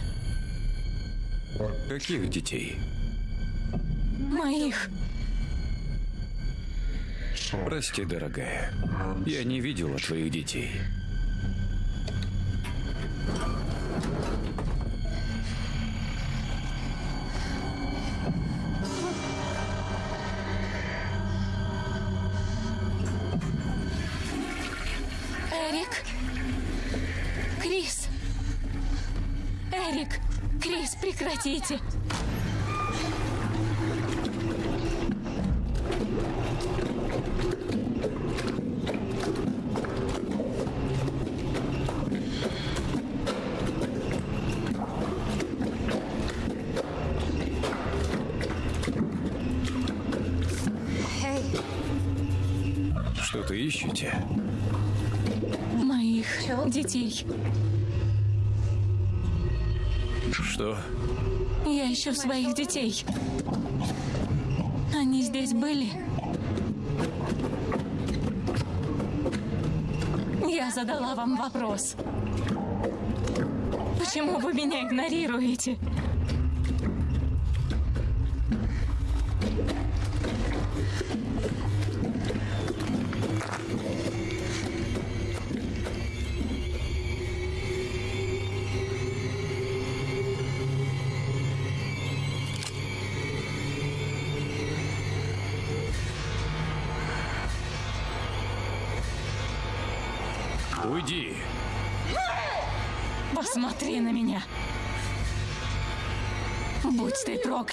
Каких детей? Моих. Прости, дорогая. Я не видела твоих детей. Эрик! Крис! Эрик! Крис, прекратите! Детей. Что? Я ищу своих детей. Они здесь были? Я задала вам вопрос. Почему вы меня игнорируете?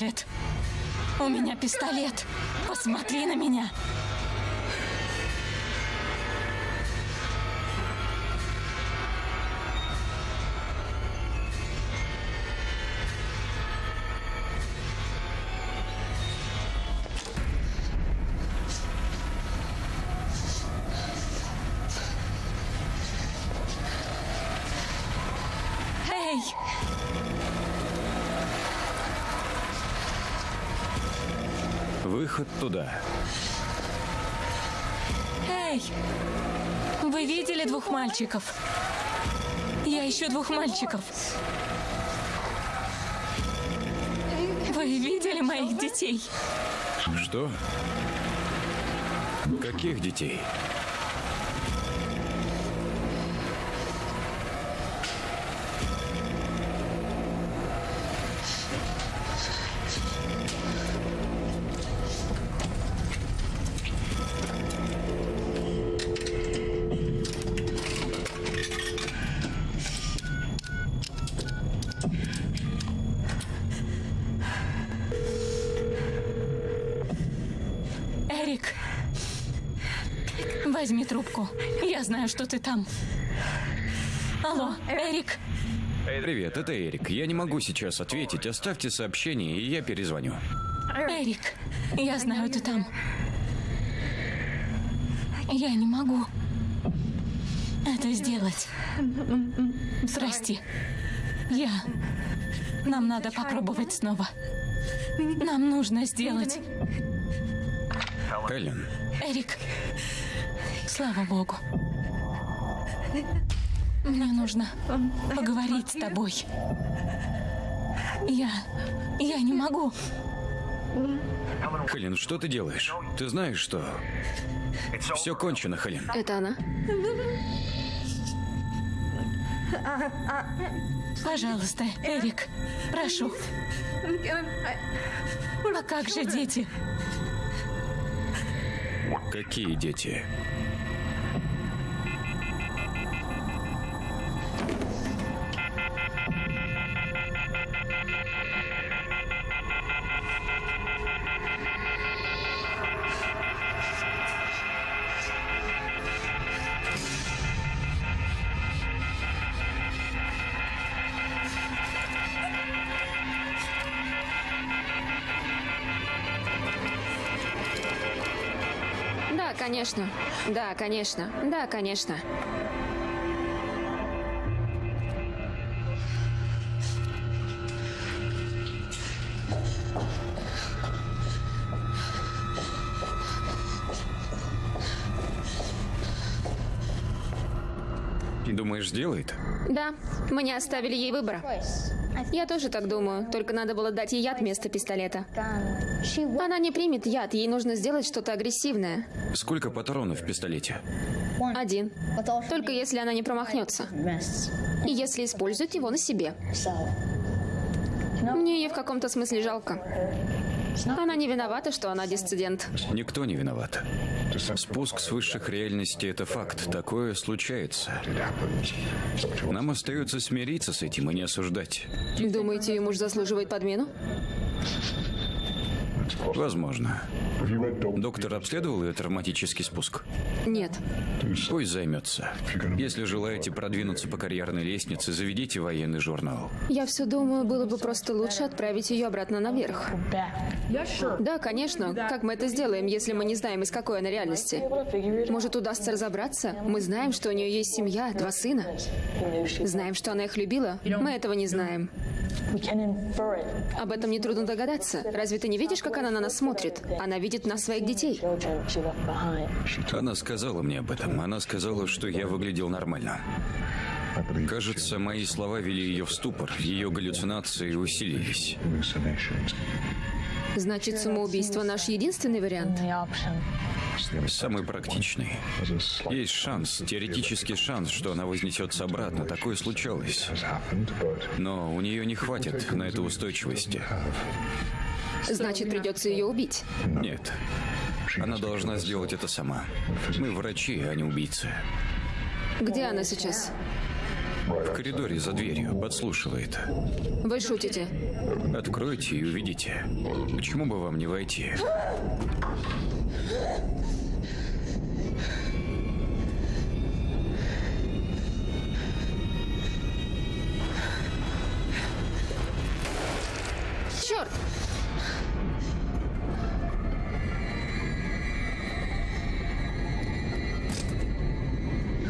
Проклят. У меня пистолет. Посмотри на меня. Выход туда. Эй! Вы видели двух мальчиков? Я ищу двух мальчиков. Вы видели моих детей? Что? Каких детей? Что ты там. Алло, Эрик, Привет, это Эрик. Я не могу сейчас ответить. Оставьте сообщение, и я перезвоню. Эрик, я знаю, ты там. Я не могу это сделать. Прости. Я... Нам надо попробовать снова. Нам нужно сделать... Хелен, Эрик, слава богу. Мне нужно поговорить с тобой. Я... Я не могу. Хелен, что ты делаешь? Ты знаешь, что... Все кончено, Хелен. Это она? Пожалуйста, Эрик, прошу. А как же дети? Какие дети? Конечно. Да, конечно. Да, конечно. Думаешь, сделает? Да, мы не оставили ей выбора. Я тоже так думаю, только надо было дать ей яд вместо пистолета. Она не примет яд, ей нужно сделать что-то агрессивное. Сколько патронов в пистолете? Один. Только если она не промахнется. И если использует его на себе. Мне ее в каком-то смысле жалко. Она не виновата, что она диссидент. Никто не виноват. Спуск с высших реальностей – это факт. Такое случается. Нам остается смириться с этим и не осуждать. Думаете, ее муж заслуживает подмену? Возможно. Доктор обследовал ее травматический спуск? Нет. Пусть займется. Если желаете продвинуться по карьерной лестнице, заведите военный журнал. Я все думаю, было бы просто лучше отправить ее обратно наверх. Да, конечно. Как мы это сделаем, если мы не знаем, из какой она реальности? Может, удастся разобраться? Мы знаем, что у нее есть семья, два сына. Знаем, что она их любила. Мы этого не знаем. Об этом нетрудно догадаться. Разве ты не видишь, как она на нас смотрит? Она видит нас своих детей. Она сказала мне об этом. Она сказала, что я выглядел нормально. Кажется, мои слова вели ее в ступор. Ее галлюцинации усилились. Значит, самоубийство наш единственный вариант? Самый практичный. Есть шанс, теоретический шанс, что она вознесется обратно. Такое случалось. Но у нее не хватит на эту устойчивости. Значит, придется ее убить. Нет. Она должна сделать это сама. Мы врачи, а не убийцы. Где она сейчас? В коридоре за дверью подслушивает. Вы шутите? Откройте и увидите. Почему бы вам не войти? Черт!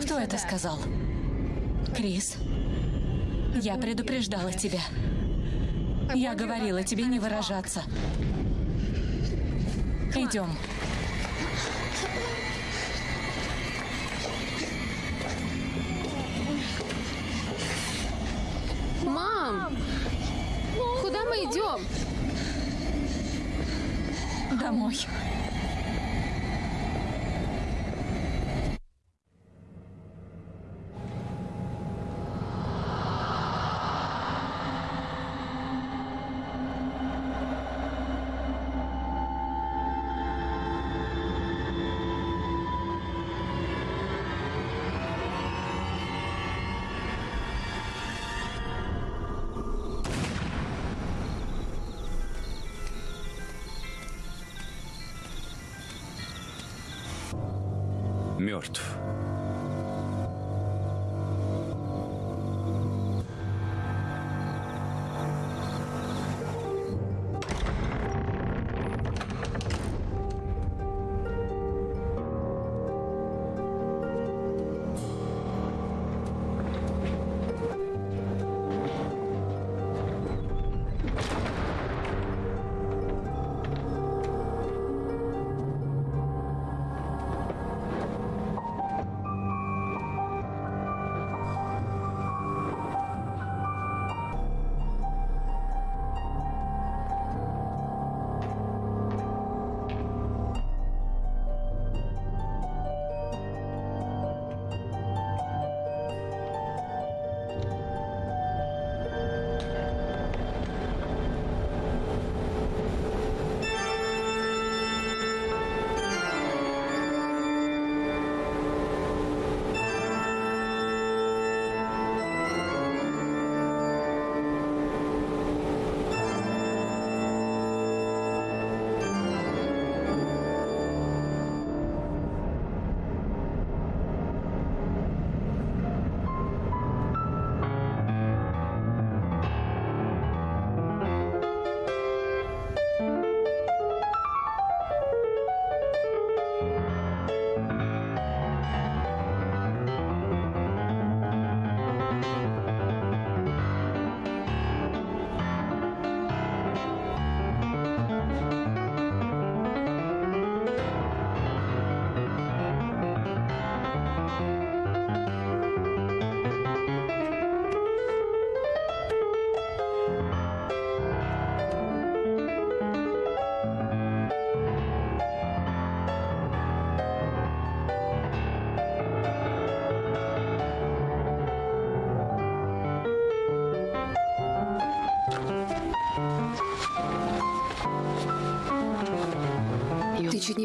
Кто это сказал? Крис, я предупреждала тебя. Я говорила тебе не выражаться. Идем. Мам! Куда мы идем? Домой. Мертв.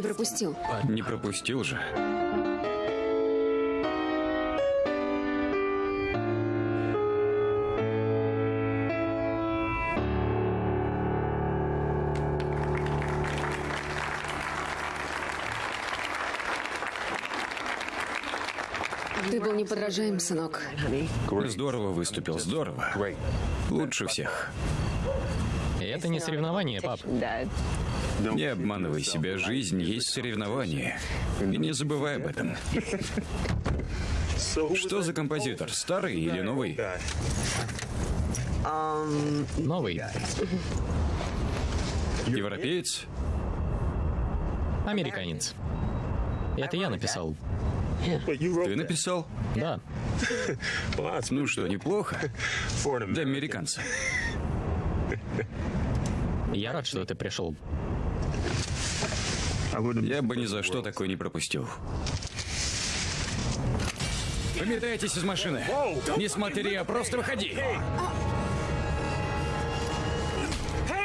Пропустил. Не пропустил же. Ты был неподражаем, сынок. Здорово выступил, здорово. Лучше всех. Это не соревнование, пап. Не обманывай себя, жизнь есть соревнование. И не забывай об этом. Что за композитор, старый или новый? Новый. Европеец? Американец. Это я написал. Ты написал? Да. Ну что, неплохо? Для американца. Я рад, что ты пришел. Я бы ни за что такое не пропустил. Выметайтесь из машины. Не смотри, а просто выходи.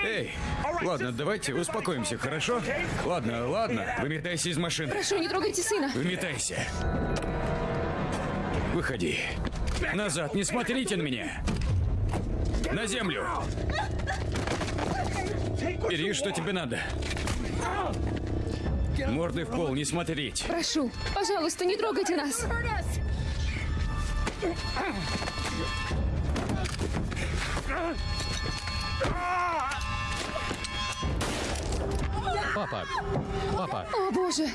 Эй, ладно, давайте успокоимся, хорошо? Ладно, ладно, выметайся из машины. Прошу, не трогайте сына. Выметайся. Выходи. Назад, не смотрите на меня. На землю. Бери, что тебе надо. Мордой в пол, не смотреть. Прошу, пожалуйста, не трогайте нас. Папа. Папа. О, боже.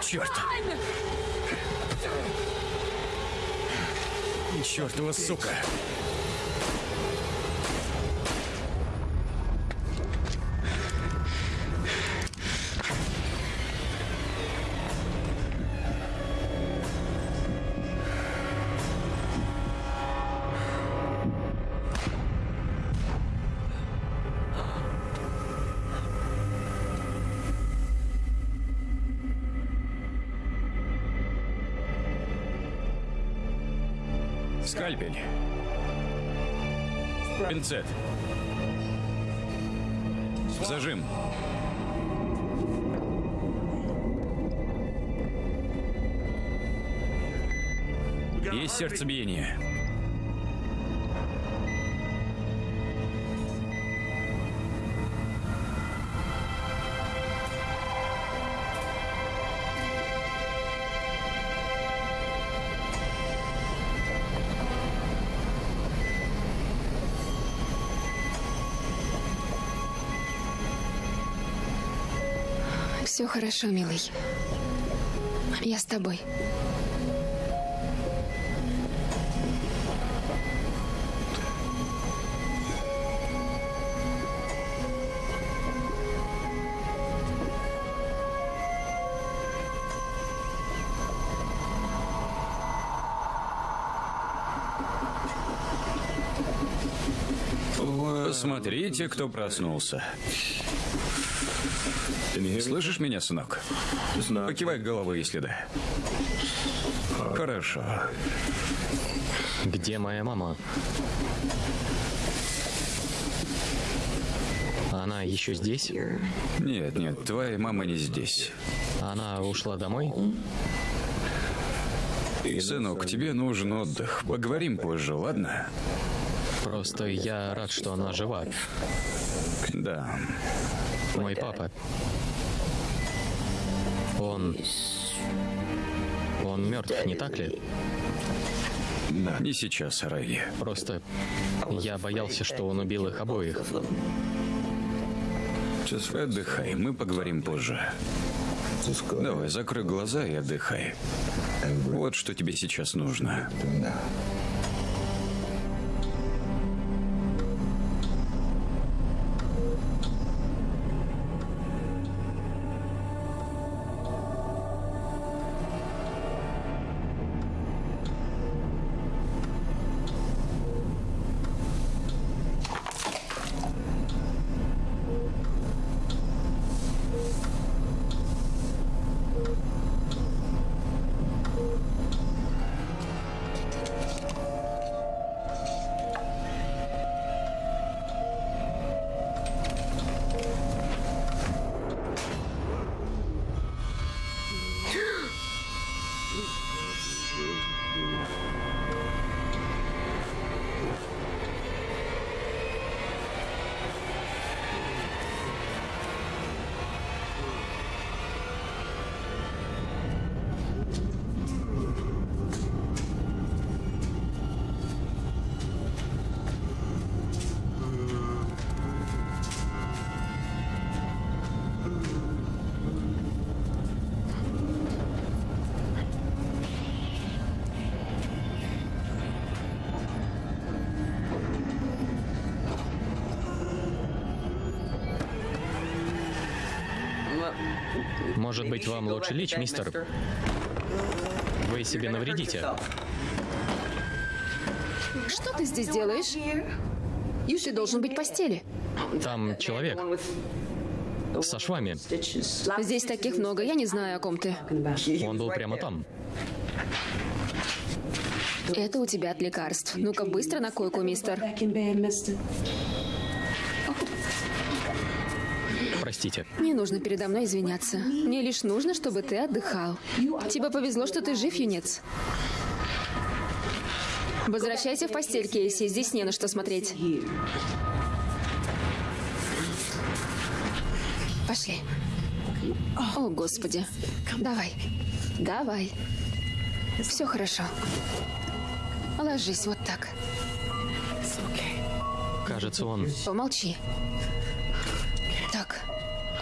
Черт. Чертова сука. Скальпель. Пинцет. Зажим. Есть сердцебиение. Хорошо, милый. Я с тобой. Смотрите, кто проснулся. Слышишь меня, сынок? Покивай головой, если да. Хорошо. Где моя мама? Она еще здесь? Нет, нет, твоя мама не здесь. Она ушла домой? Сынок, тебе нужен отдых. Поговорим позже, ладно? Просто я рад, что она жива. Да. Мой папа. Он... Он мертв, не так ли? Не сейчас, Райли. Просто я боялся, что он убил их обоих. Отдыхай, мы поговорим позже. Давай, закрой глаза и отдыхай. Вот что тебе сейчас нужно. Может быть, вам лучше лечь, мистер? Вы себе навредите. Что ты здесь делаешь? Ты должен быть в постели. Там человек со швами. Здесь таких много, я не знаю, о ком ты. Он был прямо там. Это у тебя от лекарств. Ну-ка, быстро на койку, мистер. Простите. Не нужно передо мной извиняться. Мне лишь нужно, чтобы ты отдыхал. Тебе повезло, что ты жив, юнец. Возвращайся в постель, Кейси. Здесь не на что смотреть. Пошли. О, Господи. Давай. Давай. Все хорошо. Ложись вот так. Кажется, он... Помолчи.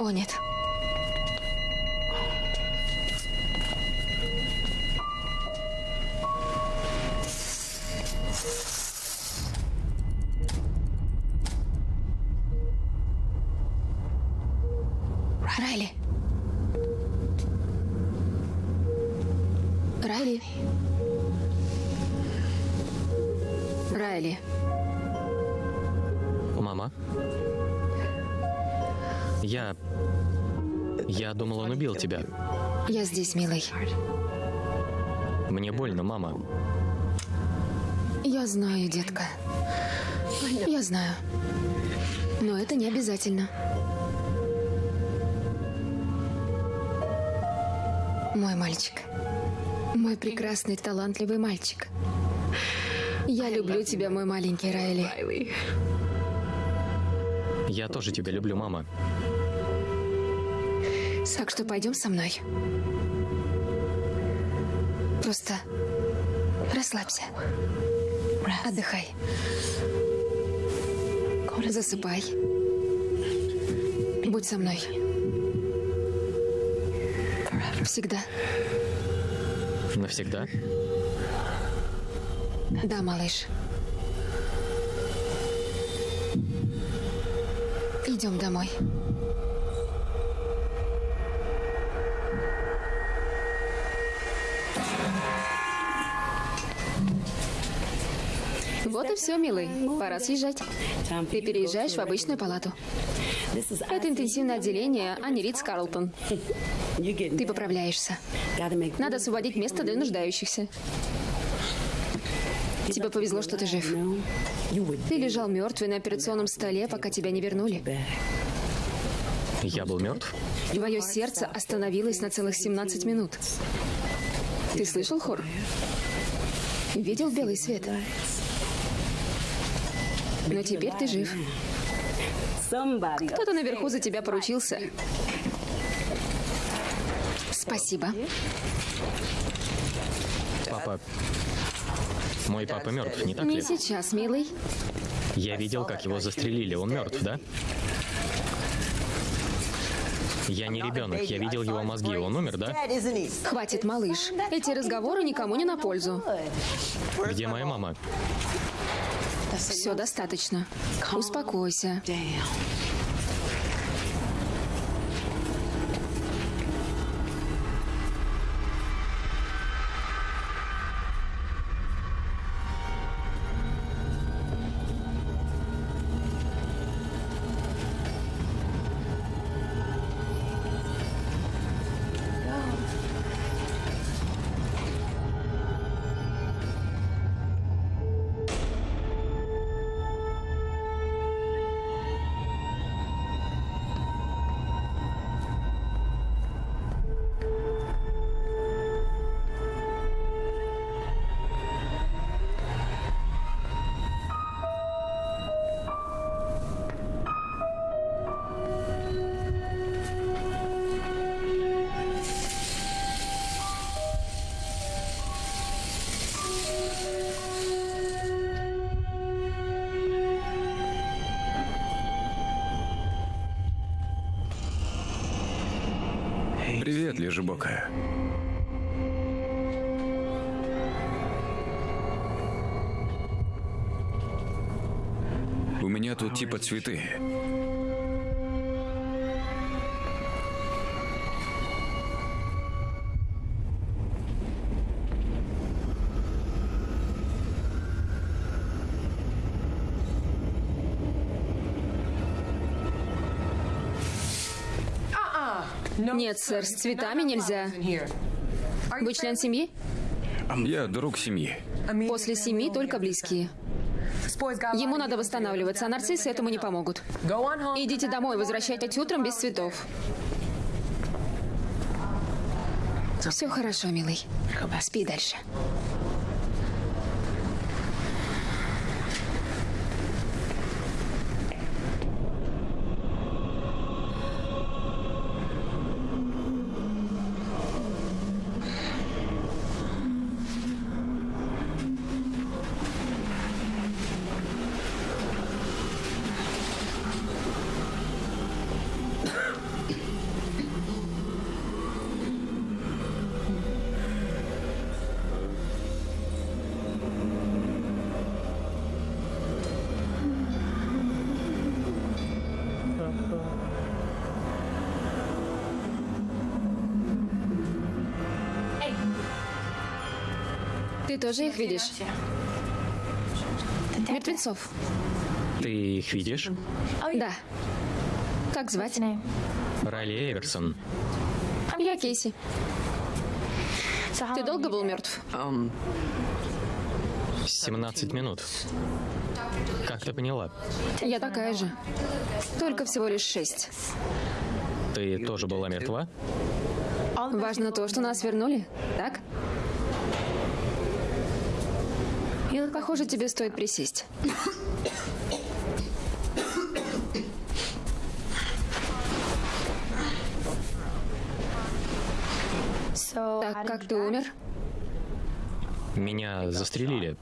О, нет. Я здесь, милый. Мне больно, мама. Я знаю, детка. Я знаю. Но это не обязательно. Мой мальчик. Мой прекрасный, талантливый мальчик. Я люблю тебя, мой маленький Райли. Я тоже тебя люблю, мама. Так что пойдем со мной. Просто расслабься. Отдыхай. Засыпай. Будь со мной. Всегда. Навсегда? Да, малыш. Идем домой. Вот и все, милый. Пора съезжать. Ты переезжаешь в обычную палату. Это интенсивное отделение, а не Ридс Карлтон. Ты поправляешься. Надо освободить место для нуждающихся. Тебе повезло, что ты жив. Ты лежал мертвый на операционном столе, пока тебя не вернули. Я был мертв? Твое сердце остановилось на целых 17 минут. Ты слышал хор? Видел белый свет? Но теперь ты жив. Кто-то наверху за тебя поручился. Спасибо. Папа... Мой папа мертв, не так Не ли? сейчас, милый. Я видел, как его застрелили. Он мертв, да? Я не ребенок. Я видел его мозги. Он умер, да? Хватит, малыш. Эти разговоры никому не на пользу. Где моя мама? Все достаточно. Успокойся. типа цветы. Нет, сэр, с цветами нельзя. Вы член семьи? Я друг семьи. После семьи только близкие. Ему надо восстанавливаться, а нарциссы этому не помогут. Идите домой, возвращайтесь утром без цветов. Все хорошо, милый. Спи дальше. Тоже их видишь? Мертвецов. Ты их видишь? Да. Как звать? Райли Эверсон. Я Кейси. Ты долго был мертв? 17 минут. Как ты поняла? Я такая же. Только всего лишь шесть. Ты тоже была мертва? Важно то, что нас вернули, так? Похоже, тебе стоит присесть. Так, как ты умер? Меня застрелили.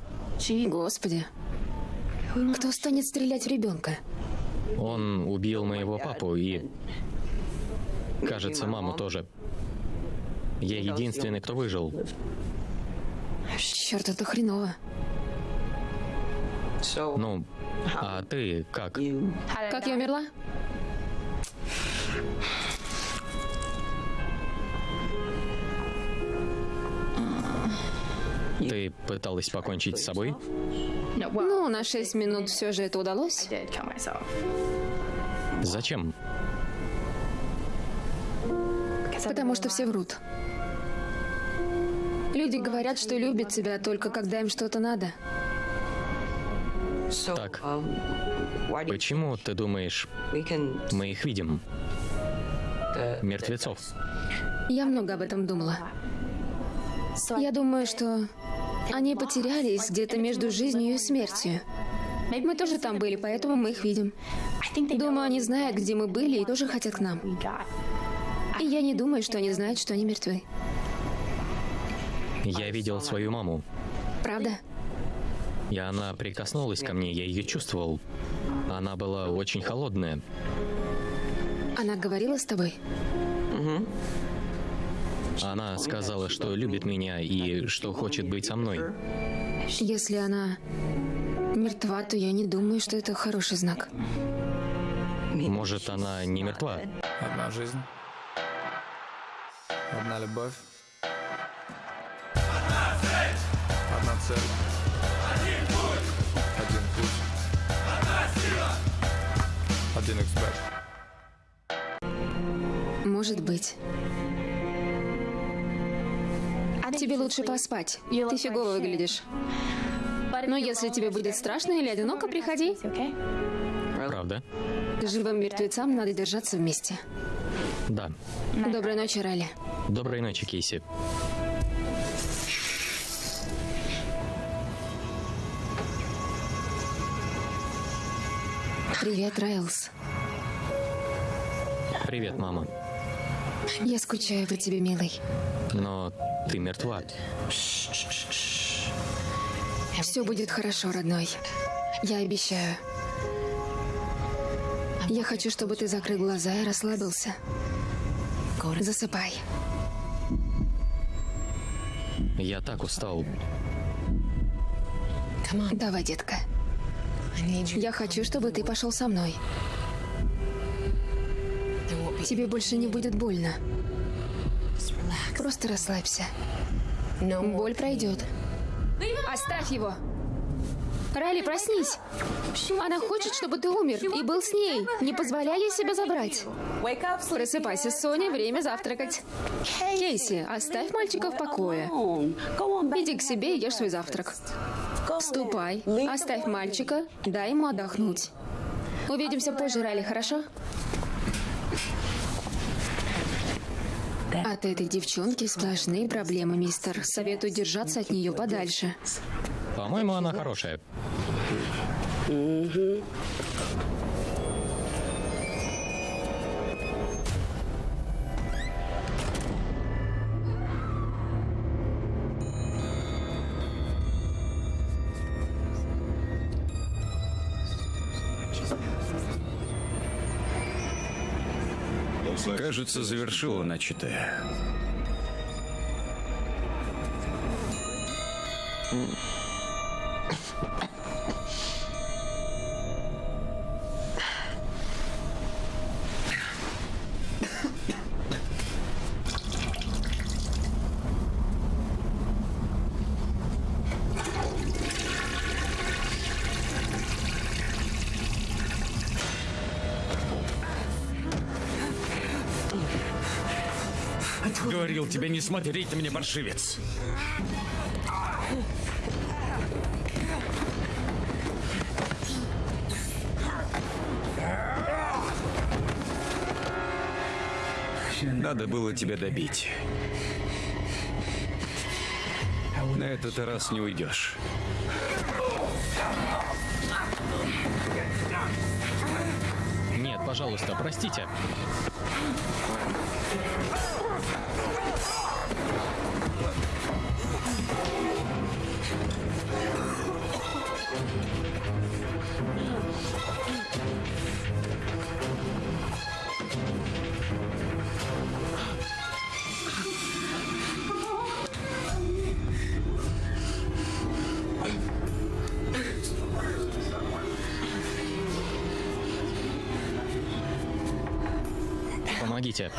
Господи. Кто станет стрелять в ребенка? Он убил моего папу и... Кажется, маму тоже. Я единственный, кто выжил. Черт, это хреново. Ну, а ты как? Как я умерла? Ты пыталась покончить с собой? Ну, на шесть минут все же это удалось. Зачем? Потому что все врут. Люди говорят, что любят тебя только когда им что-то надо. Так. Почему ты думаешь, мы их видим? Мертвецов. Я много об этом думала. Я думаю, что они потерялись где-то между жизнью и смертью. Мы тоже там были, поэтому мы их видим. Думаю, они знают, где мы были, и тоже хотят к нам. И я не думаю, что они знают, что они мертвы. Я видел свою маму. Правда? И она прикоснулась ко мне, я ее чувствовал. Она была очень холодная. Она говорила с тобой? Она сказала, что любит меня и что хочет быть со мной. Если она мертва, то я не думаю, что это хороший знак. Может, она не мертва? Одна жизнь. Одна любовь. Одна цель. Один Один эксперт. Может быть. Тебе лучше поспать. Ты фигово выглядишь. Но если тебе будет страшно или одиноко, приходи. Правда? Живым мертвецам надо держаться вместе. Да. Доброй ночи, Ралли. Доброй ночи, Кейси. Привет, Райлс. Привет, мама. Я скучаю по тебе, милый. Но ты мертва. Все будет хорошо, родной. Я обещаю. Я хочу, чтобы ты закрыл глаза и расслабился. Засыпай. Я так устал. Давай, детка. Я хочу, чтобы ты пошел со мной. Тебе больше не будет больно. Просто расслабься. Боль пройдет. Оставь его. Райли, проснись. Она хочет, чтобы ты умер и был с ней. Не позволяй ей себя забрать. Просыпайся, Соня, время завтракать. Кейси, оставь мальчика в покое. Иди к себе и ешь свой завтрак. Ступай, оставь мальчика, дай ему отдохнуть. Увидимся позже, Райли, хорошо? От этой девчонки сплошные проблемы, мистер. Советую держаться от нее подальше. По-моему, она хорошая. Кажется, завершила начатое. Говорил тебе не смотреть на меня, паршивец. Надо было тебя добить. На этот раз не уйдешь. Нет, пожалуйста, простите. Помогите.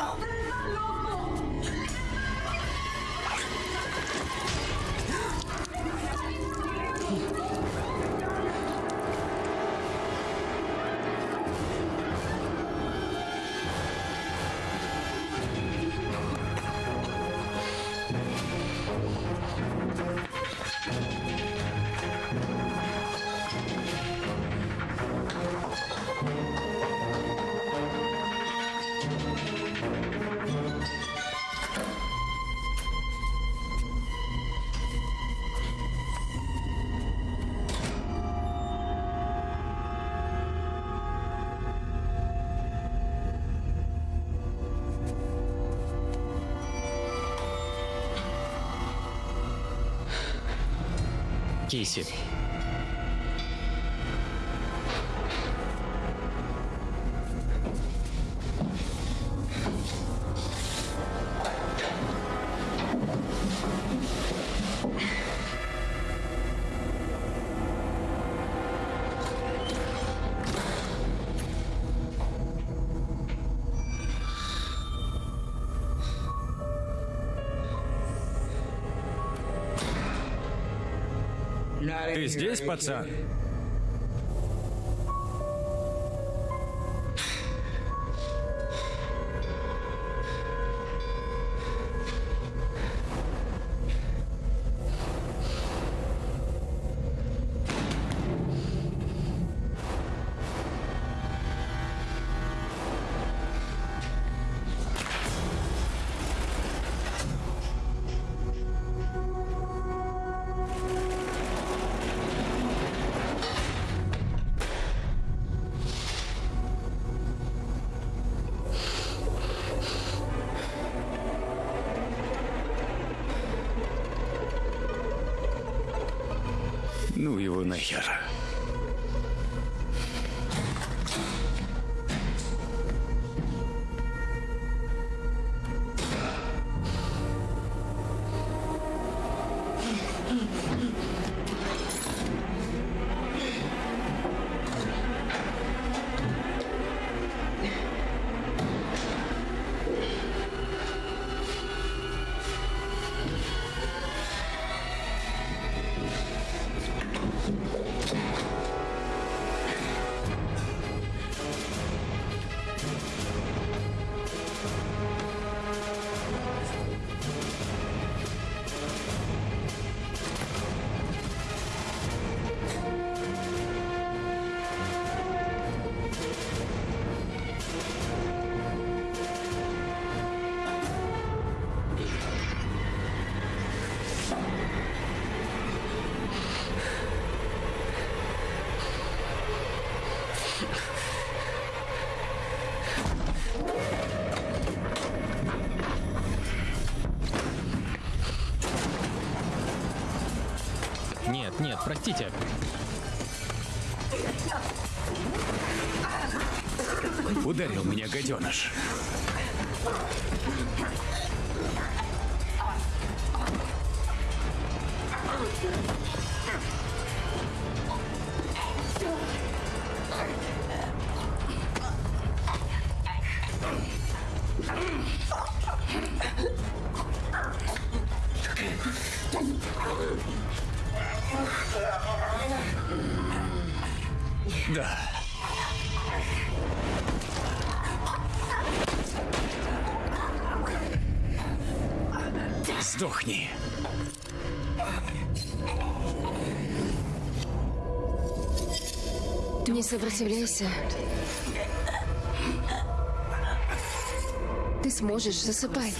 Кейси. Ты здесь, пацан? Нахер. Простите. Ударил меня гаденыш. Сдохни. Не сопротивляйся. Ты сможешь, засыпай.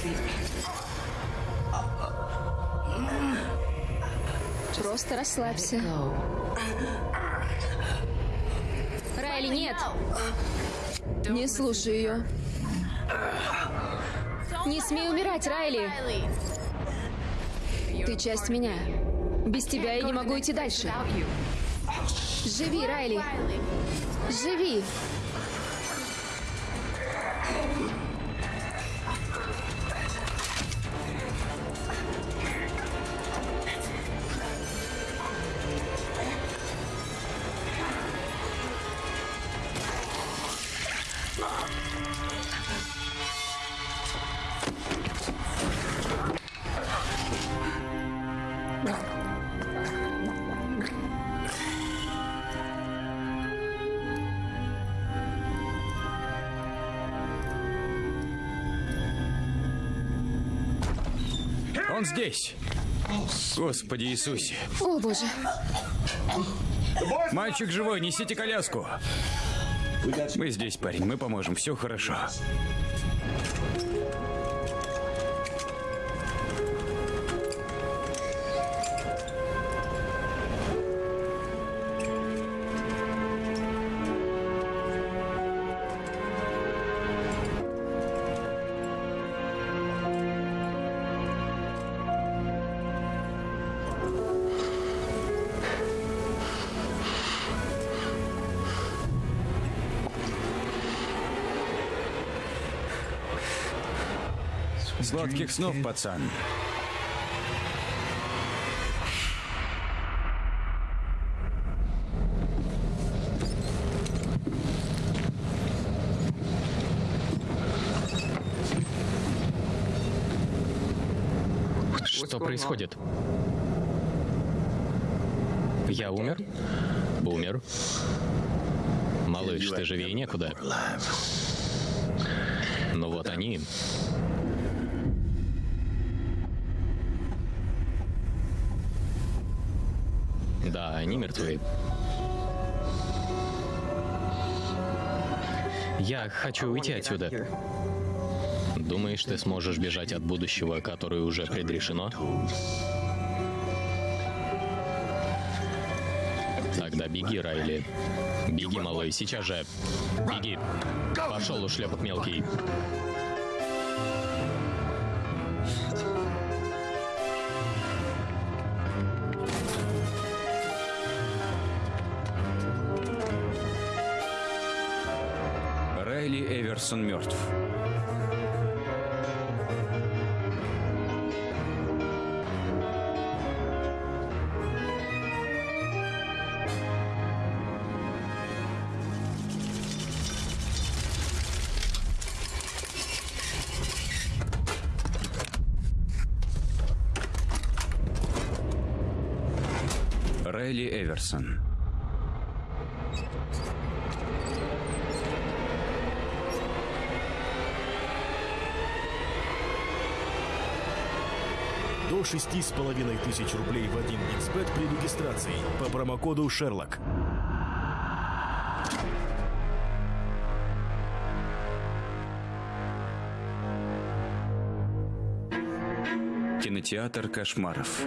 Просто расслабься. Райли, нет! Не слушай ее. Не смей умирать, Райли! Часть меня. Без тебя я не могу идти дальше. Живи, Райли! Живи! Он здесь. Господи Иисусе. О, боже. Мальчик живой, несите коляску. Мы здесь, парень, мы поможем, все хорошо. Сладких снов, пацан. Что происходит? Я умер? Умер. Малыш, ты живее некуда. Но вот они. Да, они мертвы. Я хочу уйти отсюда. Думаешь, ты сможешь бежать от будущего, которое уже предрешено? Тогда беги, Райли. Беги, малый, сейчас же. Беги. Пошел, ушлепок мелкий. Эверсон мертв. 6,5 тысяч рублей в 1xbet при регистрации по промокоду «Шерлок». Кинотеатр кошмаров.